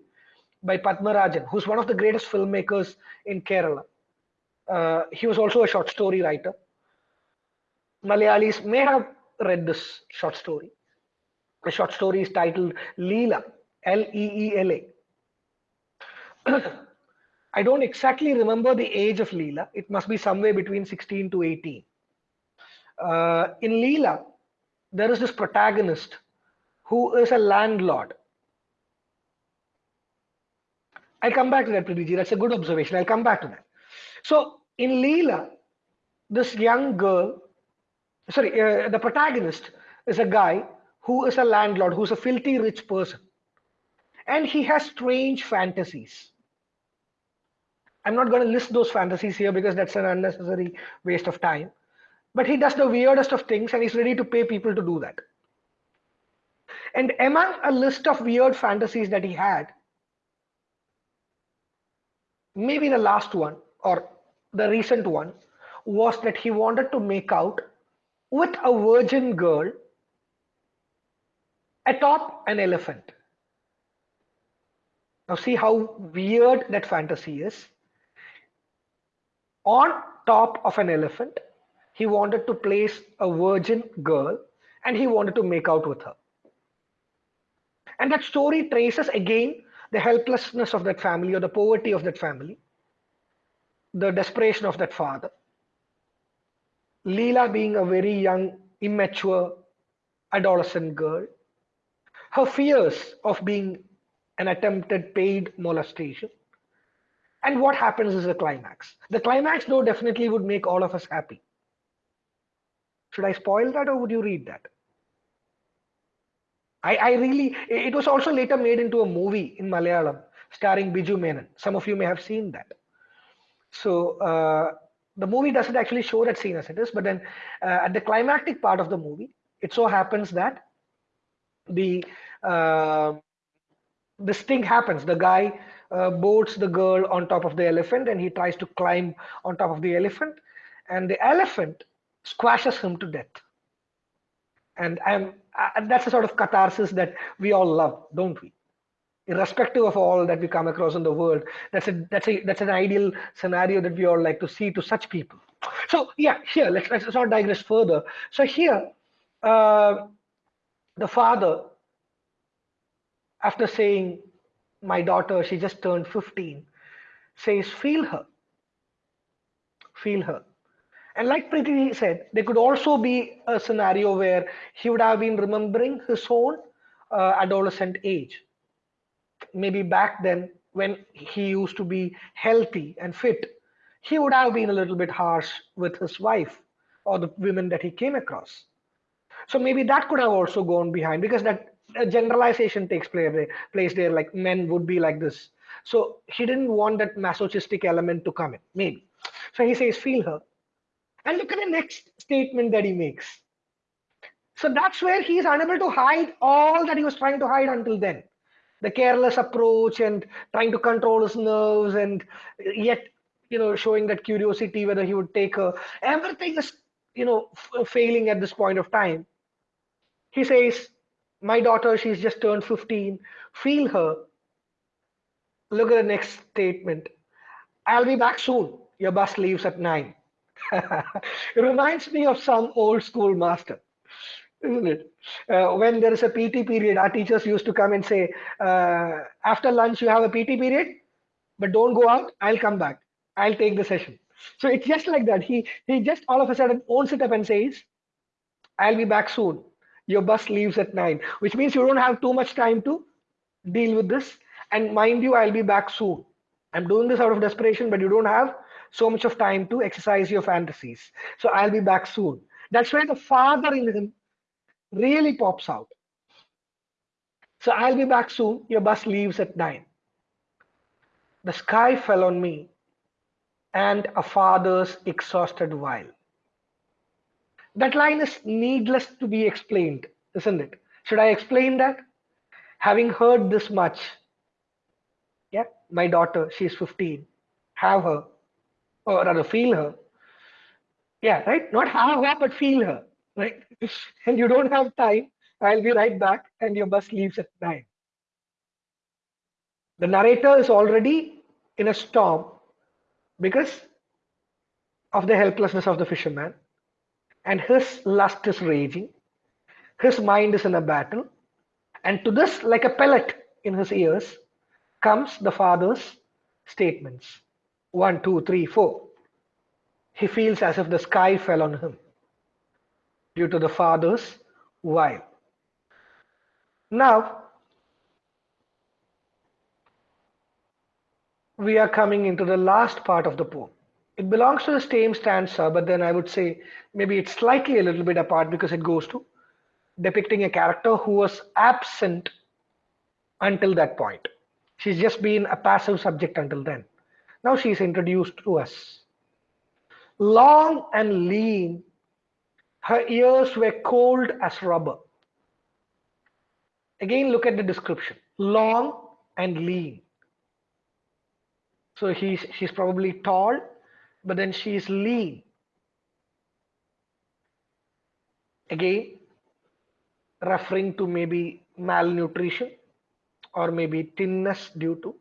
by Padmarajan, who's one of the greatest filmmakers in Kerala. Uh, he was also a short story writer. Malayalis may have read this short story. The short story is titled Leela, L-E-E-L-A. [clears throat] I don't exactly remember the age of Leela. It must be somewhere between 16 to 18. Uh, in Leela, there is this protagonist who is a landlord. I'll come back to that, Pradiji. That's a good observation. I'll come back to that. So in Leela, this young girl sorry, uh, the protagonist is a guy who is a landlord, who's a filthy rich person. And he has strange fantasies. I'm not going to list those fantasies here because that's an unnecessary waste of time. But he does the weirdest of things and he's ready to pay people to do that. And among a list of weird fantasies that he had, maybe the last one or the recent one was that he wanted to make out with a virgin girl atop an elephant. Now see how weird that fantasy is. On top of an elephant, he wanted to place a virgin girl and he wanted to make out with her. And that story traces again the helplessness of that family or the poverty of that family, the desperation of that father, Leela being a very young, immature adolescent girl, her fears of being an attempted paid molestation, and what happens is the climax. The climax, though, definitely would make all of us happy. Should I spoil that or would you read that? I, I really, it was also later made into a movie in Malayalam starring Biju Menon. Some of you may have seen that. So uh, the movie doesn't actually show that scene as it is, but then uh, at the climactic part of the movie, it so happens that the uh, this thing happens. The guy uh, boards the girl on top of the elephant, and he tries to climb on top of the elephant, and the elephant squashes him to death. And I'm, uh, that's a sort of catharsis that we all love, don't we? irrespective of all that we come across in the world. That's a that's a that's an ideal scenario that we all like to see to such people. So yeah, here let's let's not digress further. So here, uh, the father, after saying, "My daughter, she just turned 15," says, "Feel her, feel her." And like Preeti said, there could also be a scenario where he would have been remembering his own uh, adolescent age. Maybe back then, when he used to be healthy and fit, he would have been a little bit harsh with his wife or the women that he came across. So maybe that could have also gone behind because that generalization takes place there like men would be like this. So he didn't want that masochistic element to come in, maybe. So he says, feel her. And look at the next statement that he makes. So that's where he is unable to hide all that he was trying to hide until then. The careless approach and trying to control his nerves and yet, you know, showing that curiosity whether he would take her. Everything is, you know, failing at this point of time. He says, my daughter, she's just turned 15. Feel her. Look at the next statement. I'll be back soon. Your bus leaves at 9. [laughs] it reminds me of some old school master, isn't it? Uh, when there is a PT period, our teachers used to come and say, uh, after lunch, you have a PT period, but don't go out. I'll come back. I'll take the session. So it's just like that. He he just all of a sudden owns it up and says, I'll be back soon. Your bus leaves at nine, which means you don't have too much time to deal with this. And mind you, I'll be back soon. I'm doing this out of desperation, but you don't have so much of time to exercise your fantasies. So I'll be back soon. That's where the father in him really pops out. So I'll be back soon. Your bus leaves at nine. The sky fell on me and a father's exhausted wile. That line is needless to be explained, isn't it? Should I explain that? Having heard this much, yeah, my daughter, she's 15, have her, or rather feel her. Yeah, right? Not have her, but feel her, right? [laughs] and you don't have time, I'll be right back, and your bus leaves at 9. The narrator is already in a storm because of the helplessness of the fisherman, and his lust is raging. His mind is in a battle, and to this, like a pellet in his ears, comes the father's statements. One, two, three, four. He feels as if the sky fell on him due to the father's wile. Now, we are coming into the last part of the poem. It belongs to the same stanza, but then I would say maybe it's slightly a little bit apart because it goes to depicting a character who was absent until that point. She's just been a passive subject until then. Now she's introduced to us. Long and lean, her ears were cold as rubber. Again, look at the description. Long and lean. So he's, she's probably tall, but then she's lean. Again, referring to maybe malnutrition or maybe thinness due to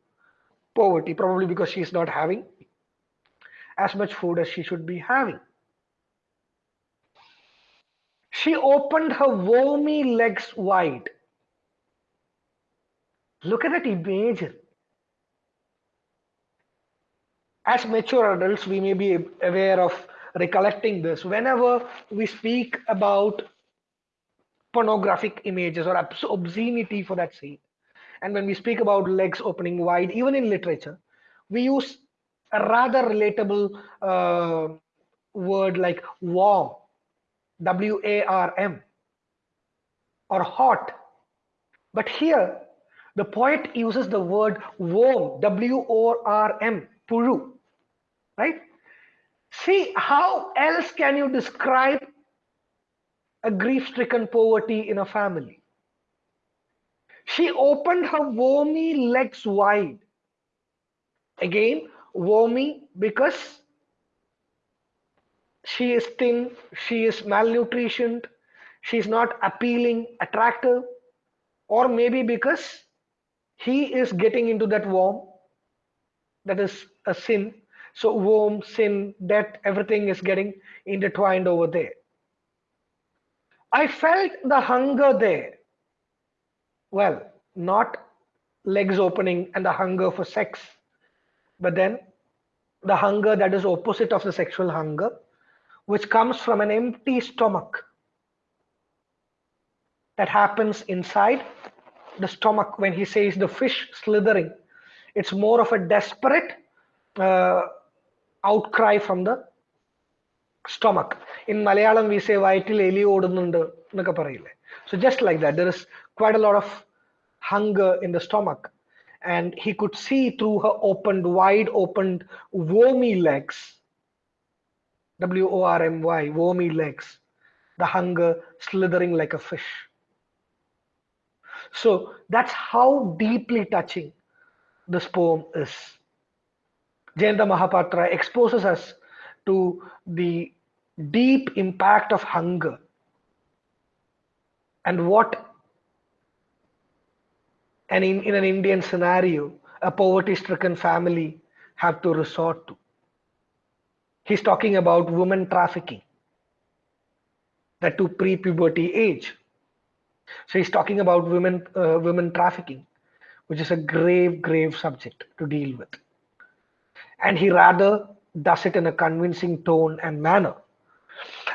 poverty, probably because she's not having as much food as she should be having. She opened her wormy legs wide. Look at that image. As mature adults, we may be aware of recollecting this. Whenever we speak about pornographic images or obscenity for that sake, and when we speak about legs opening wide, even in literature, we use a rather relatable uh, word like warm, W A R M, or hot. But here, the poet uses the word warm, W O R M, puru, right? See, how else can you describe a grief stricken poverty in a family? She opened her wormy legs wide. Again, wormy because she is thin, she is malnutritioned, she is not appealing, attractive, or maybe because he is getting into that worm. That is a sin. So worm, sin, death, everything is getting intertwined over there. I felt the hunger there well, not legs opening and the hunger for sex, but then the hunger that is opposite of the sexual hunger, which comes from an empty stomach that happens inside the stomach when he says the fish slithering. It's more of a desperate uh, outcry from the stomach. In Malayalam, we say "vaitil eli odunundu" So just like that, there is quite a lot of hunger in the stomach. And he could see through her opened, wide opened, wormy legs, W-O-R-M-Y, wormy legs, the hunger slithering like a fish. So that's how deeply touching this poem is. Jayanta Mahapatra exposes us to the deep impact of hunger and what and in, in an Indian scenario, a poverty-stricken family have to resort to. He's talking about women trafficking, that to pre-puberty age. So he's talking about women uh, women trafficking, which is a grave, grave subject to deal with. And he rather does it in a convincing tone and manner.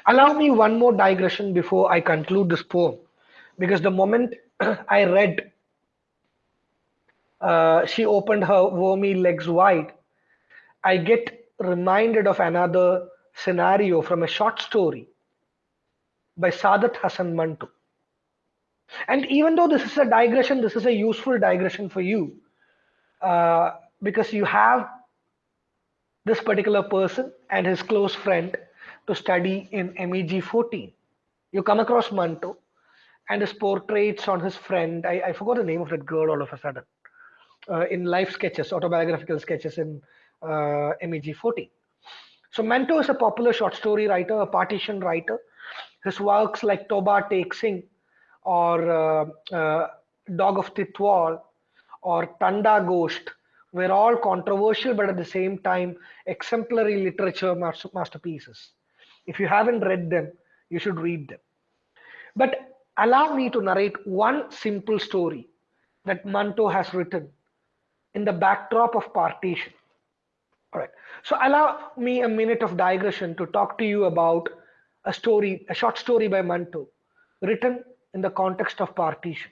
Allow me one more digression before I conclude this poem, because the moment [clears throat] I read uh, she opened her wormy legs wide, I get reminded of another scenario from a short story by Saadat Hasan Manto. And even though this is a digression, this is a useful digression for you uh, because you have this particular person and his close friend to study in MEG 14. You come across Manto and his portraits on his friend. I, I forgot the name of that girl all of a sudden uh, in life sketches, autobiographical sketches in uh, MEG 40. So Manto is a popular short story writer, a partition writer. His works like Toba Tek Singh or uh, uh, Dog of Titwal or Thanda Gosht were all controversial, but at the same time, exemplary literature masterpieces. If you haven't read them, you should read them. But allow me to narrate one simple story that Manto has written in the backdrop of partition. All right. So allow me a minute of digression to talk to you about a story, a short story by Manto, written in the context of partition.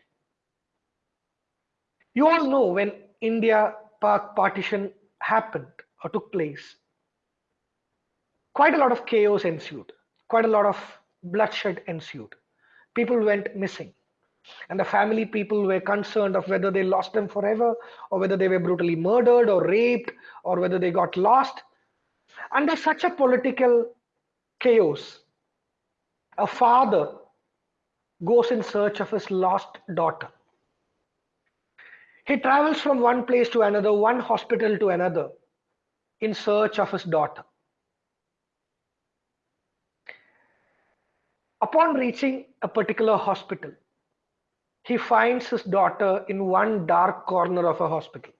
You all know when India Pak partition happened or took place, quite a lot of chaos ensued, quite a lot of bloodshed ensued. People went missing and the family people were concerned of whether they lost them forever or whether they were brutally murdered or raped or whether they got lost. Under such a political chaos a father goes in search of his lost daughter. He travels from one place to another one hospital to another in search of his daughter. Upon reaching a particular hospital he finds his daughter in one dark corner of a hospital.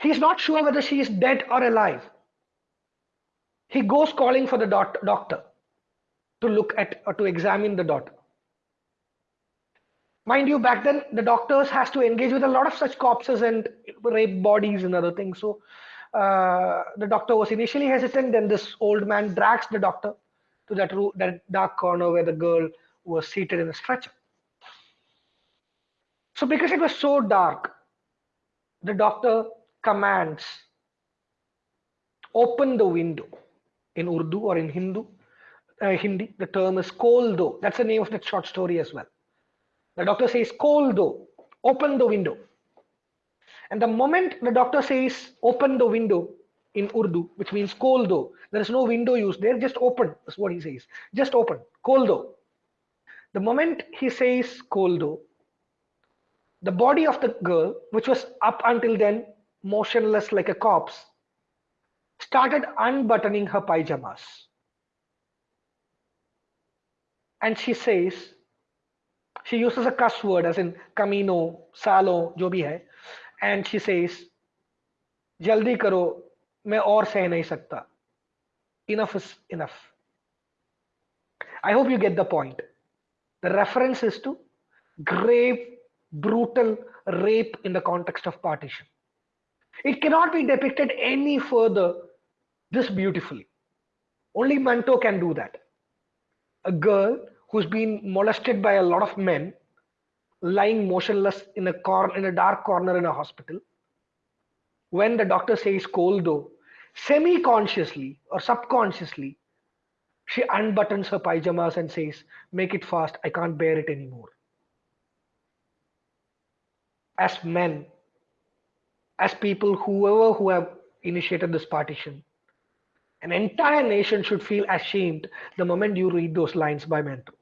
He's not sure whether she is dead or alive. He goes calling for the doc doctor to look at or to examine the daughter. Mind you, back then the doctors has to engage with a lot of such corpses and rape bodies and other things. So uh, the doctor was initially hesitant. Then this old man drags the doctor to that, that dark corner where the girl was seated in a stretcher. So because it was so dark, the doctor commands, open the window. In Urdu or in Hindu, uh, Hindi, the term is Khol Do. That's the name of that short story as well. The doctor says, Khol Do, open the window. And the moment the doctor says, open the window in Urdu, which means Khol Do, there is no window used there, just open, is what he says. Just open, Khol Do. The moment he says Khol Do, the body of the girl, which was up until then motionless like a corpse, started unbuttoning her pyjamas. And she says, she uses a cuss word as in Camino, Salo, jo hai, and she says, Jaldi karo, मैं aur सह नहीं enough is enough. I hope you get the point. The reference is to grave, brutal rape in the context of partition. It cannot be depicted any further this beautifully. Only Manto can do that. A girl who's been molested by a lot of men, lying motionless in a corner in a dark corner in a hospital. When the doctor says Khol Do, semi-consciously or subconsciously, she unbuttons her pajamas and says, Make it fast, I can't bear it anymore. As men, as people, whoever who have initiated this partition, an entire nation should feel ashamed the moment you read those lines by Manto.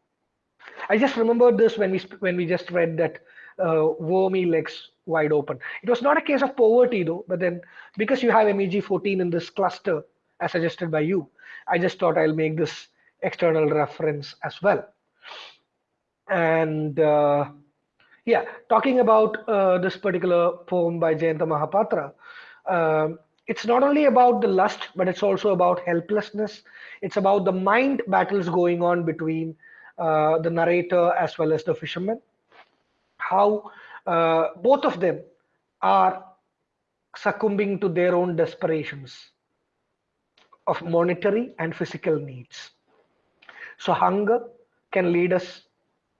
I just remembered this when we when we just read that uh, wormy legs wide open. It was not a case of poverty though, but then because you have MEG 14 in this cluster as suggested by you, I just thought I'll make this external reference as well. And uh, yeah, talking about uh, this particular poem by Jayanta Mahapatra, um, it's not only about the lust, but it's also about helplessness. It's about the mind battles going on between uh, the narrator as well as the fisherman. How uh, both of them are succumbing to their own desperations of monetary and physical needs. So hunger can lead us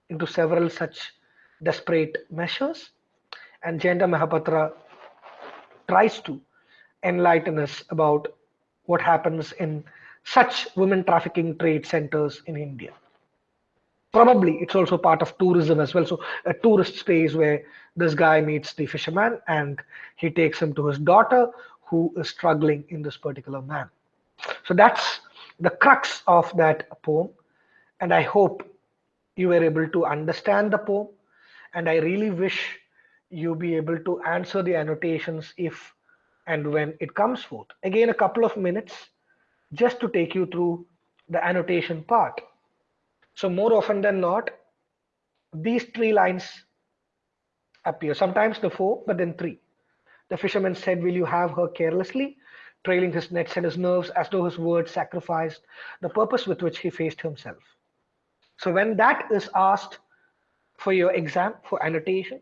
into several such desperate measures. And Jayanta Mahapatra tries to enlighten us about what happens in such women trafficking trade centers in India. Probably it's also part of tourism as well. So a tourist space where this guy meets the fisherman and he takes him to his daughter who is struggling in this particular man. So that's the crux of that poem. And I hope you were able to understand the poem. And I really wish you be able to answer the annotations if and when it comes forth. Again, a couple of minutes just to take you through the annotation part. So more often than not, these three lines appear, sometimes the four, but then three. The fisherman said, will you have her carelessly, trailing his nets and his nerves as though his words sacrificed the purpose with which he faced himself. So when that is asked for your exam, for annotation,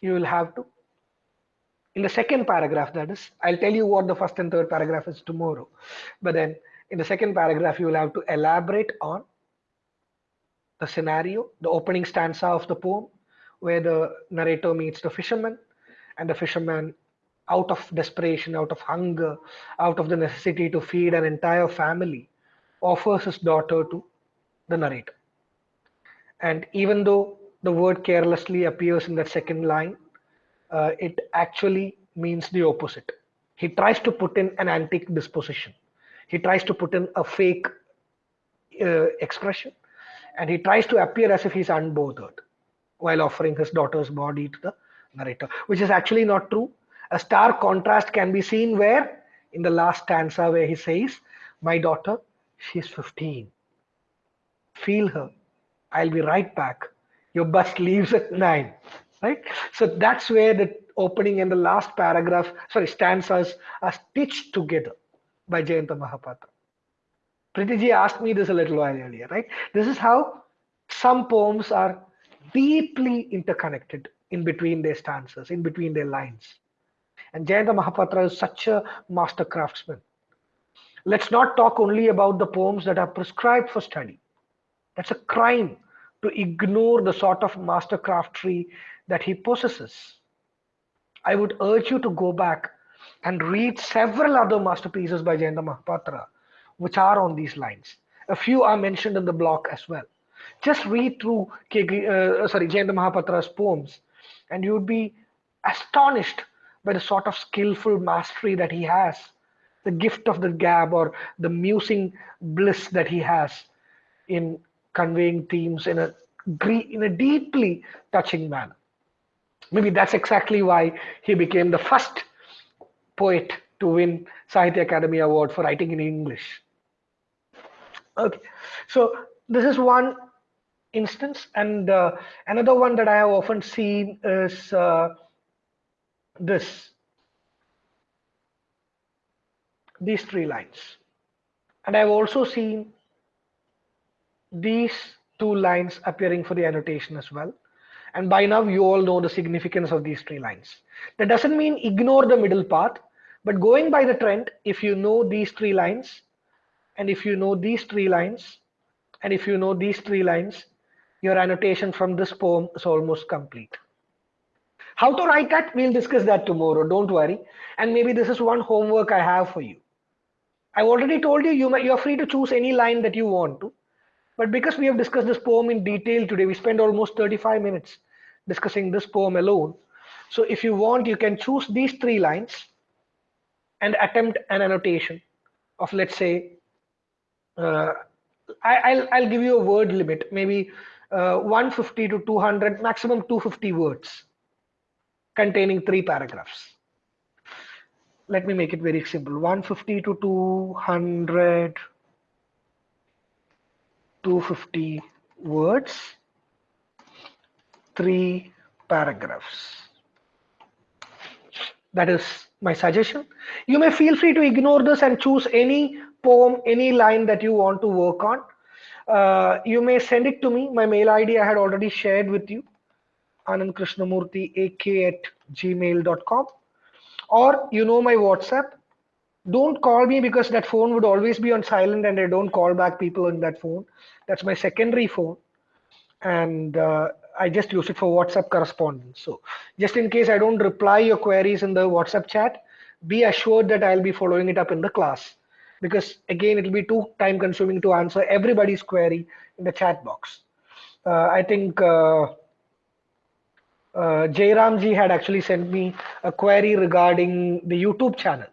you will have to in the second paragraph that is i'll tell you what the first and third paragraph is tomorrow but then in the second paragraph you will have to elaborate on the scenario the opening stanza of the poem where the narrator meets the fisherman and the fisherman out of desperation out of hunger out of the necessity to feed an entire family offers his daughter to the narrator and even though the word carelessly appears in that second line uh, it actually means the opposite. He tries to put in an antique disposition. He tries to put in a fake uh, expression and he tries to appear as if he's unbothered while offering his daughter's body to the narrator, which is actually not true. A stark contrast can be seen where in the last stanza where he says, my daughter, she's 15. Feel her. I'll be right back. Your bus leaves at nine right? So that's where the opening and the last paragraph, sorry, stanzas are stitched together by Jayanta Mahapatra. Preetiji asked me this a little while earlier, right? This is how some poems are deeply interconnected in between their stanzas, in between their lines. And Jayanta Mahapatra is such a master craftsman. Let's not talk only about the poems that are prescribed for study. That's a crime to ignore the sort of master craftry that he possesses. I would urge you to go back and read several other masterpieces by Jayanta Mahapatra, which are on these lines. A few are mentioned in the block as well. Just read through uh, sorry, Jayanta Mahapatra's poems, and you would be astonished by the sort of skillful mastery that he has, the gift of the gab or the musing bliss that he has in conveying themes in a in a deeply touching manner. Maybe that's exactly why he became the first poet to win Sahitya Akademi Award for writing in English. Okay, so this is one instance. And uh, another one that I have often seen is uh, this. These three lines. And I've also seen these two lines appearing for the annotation as well. And by now you all know the significance of these three lines. That doesn't mean ignore the middle path, but going by the trend, if you know these three lines, and if you know these three lines, and if you know these three lines, your annotation from this poem is almost complete. How to write that? We'll discuss that tomorrow, don't worry. And maybe this is one homework I have for you. I've already told you, you may, you're free to choose any line that you want to. But because we have discussed this poem in detail today, we spent almost 35 minutes discussing this poem alone. So if you want, you can choose these three lines and attempt an annotation of, let's say, uh, I, will I'll give you a word limit, maybe uh, 150 to 200, maximum 250 words containing three paragraphs. Let me make it very simple. 150 to 200 250 words, three paragraphs. That is my suggestion. You may feel free to ignore this and choose any poem, any line that you want to work on. Uh, you may send it to me. My mail ID I had already shared with you. Anand Krishnamurthy ak at gmail.com or you know my WhatsApp don't call me because that phone would always be on silent and I don't call back people on that phone. That's my secondary phone. And uh, I just use it for WhatsApp correspondence. So just in case I don't reply your queries in the WhatsApp chat, be assured that I'll be following it up in the class. Because again, it'll be too time consuming to answer everybody's query in the chat box. Uh, I think uh, uh, Jairamji had actually sent me a query regarding the YouTube channel.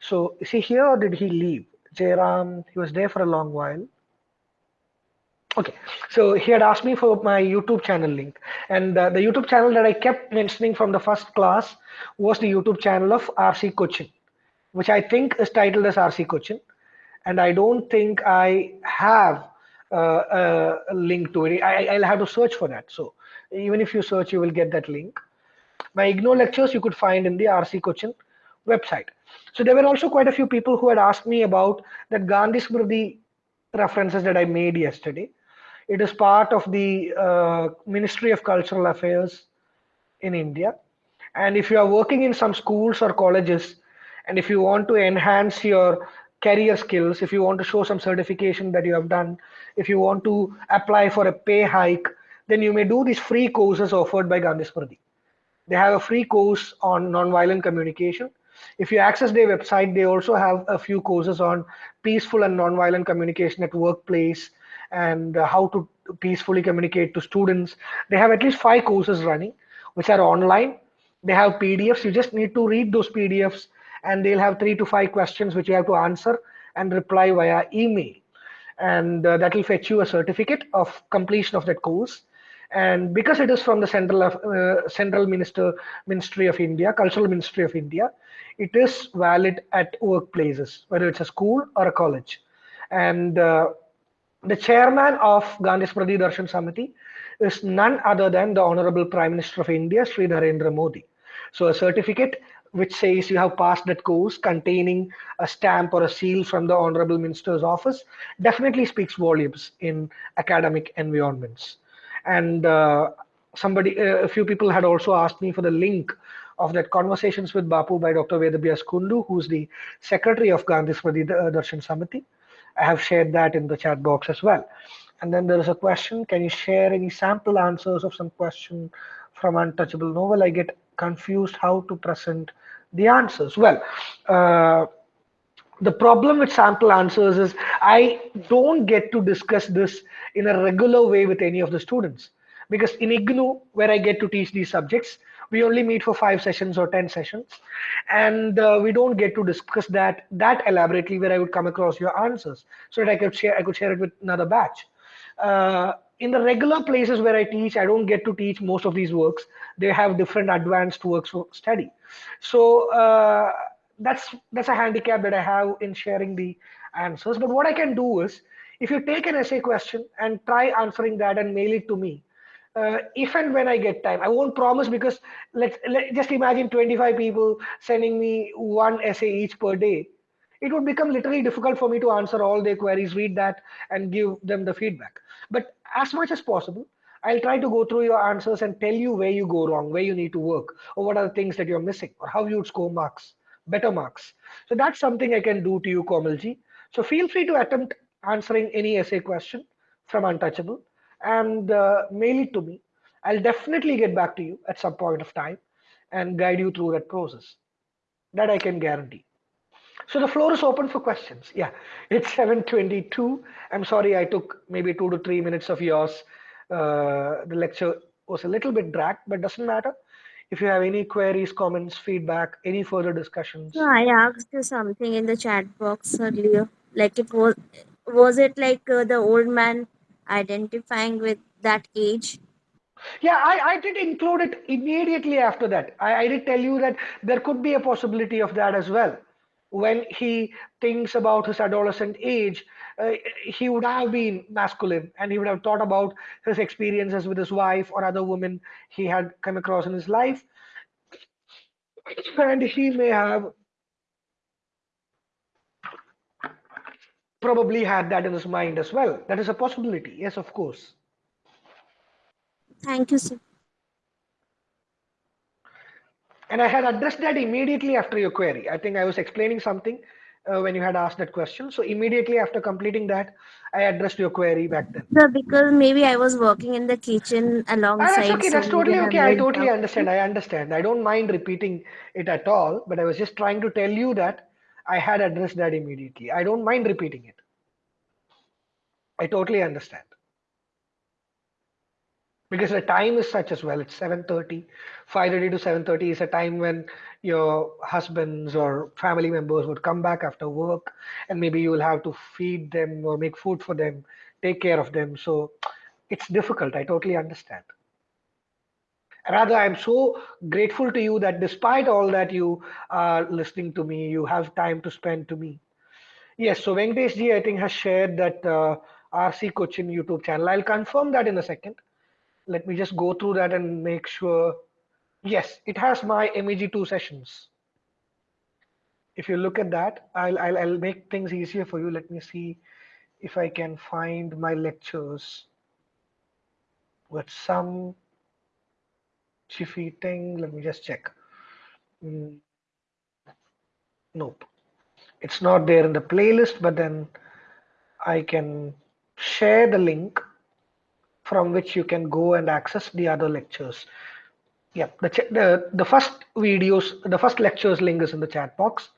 So is he here or did he leave? Jairam, he was there for a long while. Okay, so he had asked me for my YouTube channel link, and uh, the YouTube channel that I kept mentioning from the first class was the YouTube channel of RC Cochin, which I think is titled as RC Cochin, and I don't think I have uh, a link to it. I, I'll have to search for that. So even if you search, you will get that link. My IGNOU lectures you could find in the RC Cochin website. So there were also quite a few people who had asked me about that Gandhi Smriti references that I made yesterday. It is part of the uh, Ministry of Cultural Affairs in India. And if you are working in some schools or colleges, and if you want to enhance your career skills, if you want to show some certification that you have done, if you want to apply for a pay hike, then you may do these free courses offered by Gandhi Smriti. They have a free course on nonviolent communication if you access their website, they also have a few courses on peaceful and nonviolent communication at workplace and uh, how to peacefully communicate to students. They have at least five courses running, which are online. They have PDFs. You just need to read those PDFs and they'll have three to five questions which you have to answer and reply via email. And uh, that will fetch you a certificate of completion of that course and because it is from the central uh, central minister ministry of india cultural ministry of india it is valid at workplaces whether it's a school or a college. And uh, the chairman of gandhi smriti darshan samiti is none other than the honorable prime minister of india sri narendra modi. So a certificate which says you have passed that course containing a stamp or a seal from the honorable minister's office definitely speaks volumes in academic environments and uh, somebody uh, a few people had also asked me for the link of that conversations with bapu by dr vedavyas kundu who's the secretary of gandhi smriti darshan samiti. I have shared that in the chat box as well. And then there is a question can you share any sample answers of some question from untouchable novel? I get confused how to present the answers. Well uh, the problem with sample answers is I don't get to discuss this in a regular way with any of the students because in IGNOU, where I get to teach these subjects, we only meet for five sessions or 10 sessions. And uh, we don't get to discuss that that elaborately where I would come across your answers so that I could share, I could share it with another batch. Uh, in the regular places where I teach, I don't get to teach most of these works. They have different advanced works for study. So uh, that's that's a handicap that I have in sharing the answers. But what I can do is, if you take an essay question and try answering that and mail it to me, uh, if and when I get time, I won't promise because let's let, just imagine 25 people sending me one essay each per day. It would become literally difficult for me to answer all their queries, read that, and give them the feedback. But as much as possible, I'll try to go through your answers and tell you where you go wrong, where you need to work, or what are the things that you're missing, or how you'd score marks, better marks. So that's something I can do to you, Komalji. So feel free to attempt answering any essay question from Untouchable and uh, mail it to me. I'll definitely get back to you at some point of time and guide you through that process. That I can guarantee. So the floor is open for questions. Yeah, it's 7:22. I'm sorry I took maybe two to three minutes of yours. Uh, the lecture was a little bit dragged, but doesn't matter. If you have any queries, comments, feedback, any further discussions. No, I asked you something in the chat box earlier. Like it was, was it like uh, the old man identifying with that age? Yeah, I, I did include it immediately after that. I, I did tell you that there could be a possibility of that as well. When he thinks about his adolescent age, uh, he would have been masculine and he would have thought about his experiences with his wife or other women he had come across in his life. And he may have probably had that in his mind as well. That is a possibility. Yes, of course. Thank you, sir. And I had addressed that immediately after your query. I think I was explaining something uh, when you had asked that question. So immediately after completing that, I addressed your query back then. Sir, because maybe I was working in the kitchen Ah, alongside. that's okay. That's totally I okay. I totally understand. I understand. I don't mind repeating it at all, but I was just trying to tell you that I had addressed that immediately. I don't mind repeating it. I totally understand. Because the time is such as well. It's 7.30. 5.30 to 7.30 is a time when your husbands or family members would come back after work and maybe you will have to feed them or make food for them, take care of them. So it's difficult. I totally understand. Rather, I'm so grateful to you that despite all that you are listening to me, you have time to spend to me. Yes, so Venkatesh ji, I think, has shared that uh, RC Cochin YouTube channel. I'll confirm that in a second. Let me just go through that and make sure. Yes, it has my MEG2 sessions. If you look at that, I'll, I'll, I'll make things easier for you. Let me see if I can find my lectures with some Chiffy thing. Let me just check. Mm, nope. It's not there in the playlist, but then I can share the link from which you can go and access the other lectures. Yeah, the, the, the first videos, the first lectures link is in the chat box.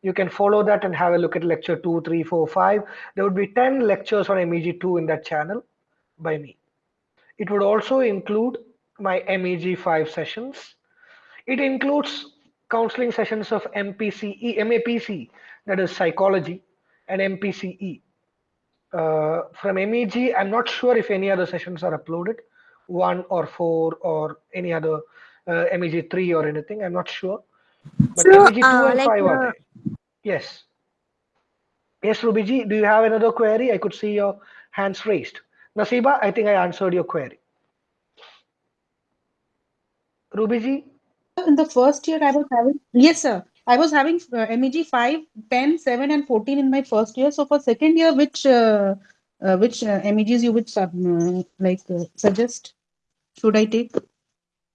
You can follow that and have a look at lecture 2, 3, 4, 5. There would be 10 lectures on MEG2 in that channel by me. It would also include my MEG5 sessions. It includes counseling sessions of MPCE, MAPC, that is psychology, and MPCE. Uh, from MEG, I'm not sure if any other sessions are uploaded, one or four or any other uh, MEG 3 or anything. I'm not sure. But So, MEG 2 uh, and like, 5 are uh, there. Yes. Yes, Rubiji, do you have another query? I could see your hands raised. Nasiba, I think I answered your query. Rubiji, In the first year, I was having, yes, sir. I was having uh, MEG 5, 10, 7, and 14 in my first year. So for second year, which uh, uh, which uh, MEGs you would sub, uh, like uh, suggest? Should I take?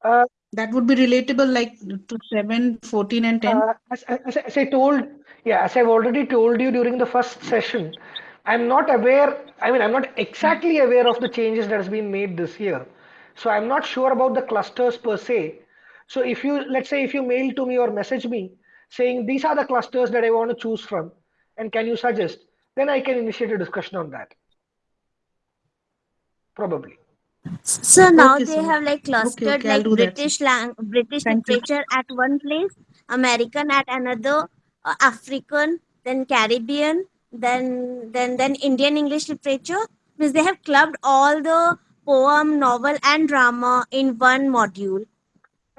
uh, That would be relatable, like to 7, 14, and 10. uh, as, as, as I told, yeah, as I've already told you during the first session, I'm not aware, I mean, I'm not exactly aware of the changes that has been made this year. So I'm not sure about the clusters per se. So if you, let's say if you mail to me or message me saying these are the clusters that I want to choose from and can you suggest, then I can initiate a discussion on that. Probably. So now Okay, they sir. have like clustered okay, I'll like do that, sir. British lang British Thank you. literature at one place, American at another, uh, African, then Caribbean, then then then Indian English literature. Means they have clubbed all the poem, novel, and drama in one module.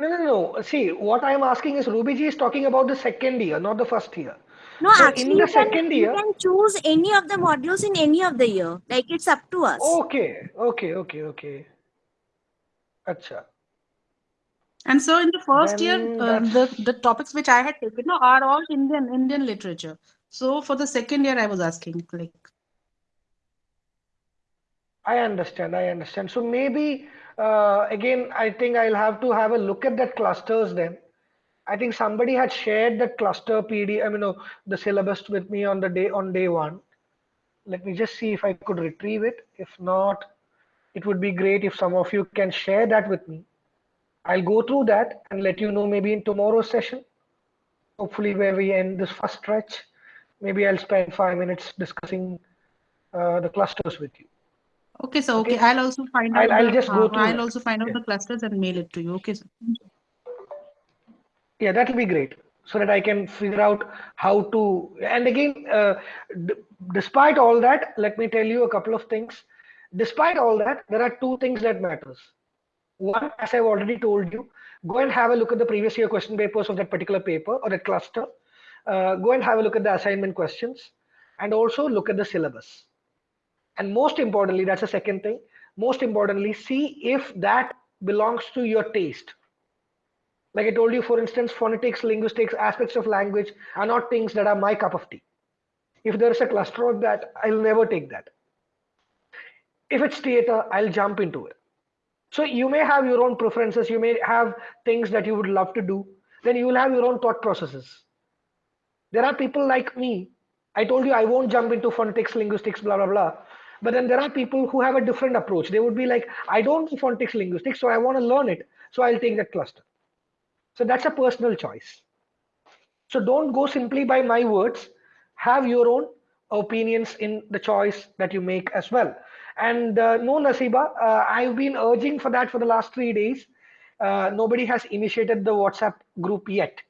No, no, no. See, what I'm asking is Ruby ji is talking about the second year, not the first year. No, So in actually, the you can second you can choose any of the modules in any of the year. Like it's up to us. okay, okay, okay, okay. Acha. And so in the first year, uh, the, the topics which I had taken no, are all Indian Indian literature. So for the second year, I was asking like, I understand, I understand. So maybe uh, again, I think I'll have to have a look at that clusters then. I think somebody had shared that cluster PD, I mean, the syllabus with me on the day on day one. Let me just see if I could retrieve it. If not, it would be great if some of you can share that with me. I'll go through that and let you know maybe in tomorrow's session. Hopefully, where we end this first stretch, maybe I'll spend five minutes discussing uh, the clusters with you. Okay, so okay, Okay. I'll also find out I'll, I'll the, just go uh, through I'll also find out Yeah. the clusters and mail it to you. Okay, sir. Yeah, that'll be great. So that I can figure out how to. And again, uh, d- despite all that, let me tell you a couple of things. Despite all that, there are two things that matters. One, as I've already told you, go and have a look at the previous year question papers of that particular paper or that cluster. Uh, go and have a look at the assignment questions, and also look at the syllabus. And most importantly, that's the second thing. Most importantly, see if that belongs to your taste. Like I told you, for instance, phonetics, linguistics, aspects of language are not things that are my cup of tea. If there is a cluster of that, I'll never take that. If it's theater, I'll jump into it. So you may have your own preferences, you may have things that you would love to do, then you will have your own thought processes. There are people like me. I told you I won't jump into phonetics, linguistics, blah, blah, blah. But then there are people who have a different approach. They would be like, I don't do phonetics, linguistics, so I want to learn it. So I'll take that cluster. So that's a personal choice. So don't go simply by my words. Have your own opinions in the choice that you make as well. And uh, no, Nasiba, uh, I've been urging for that for the last three days. Uh, nobody has initiated the WhatsApp group yet.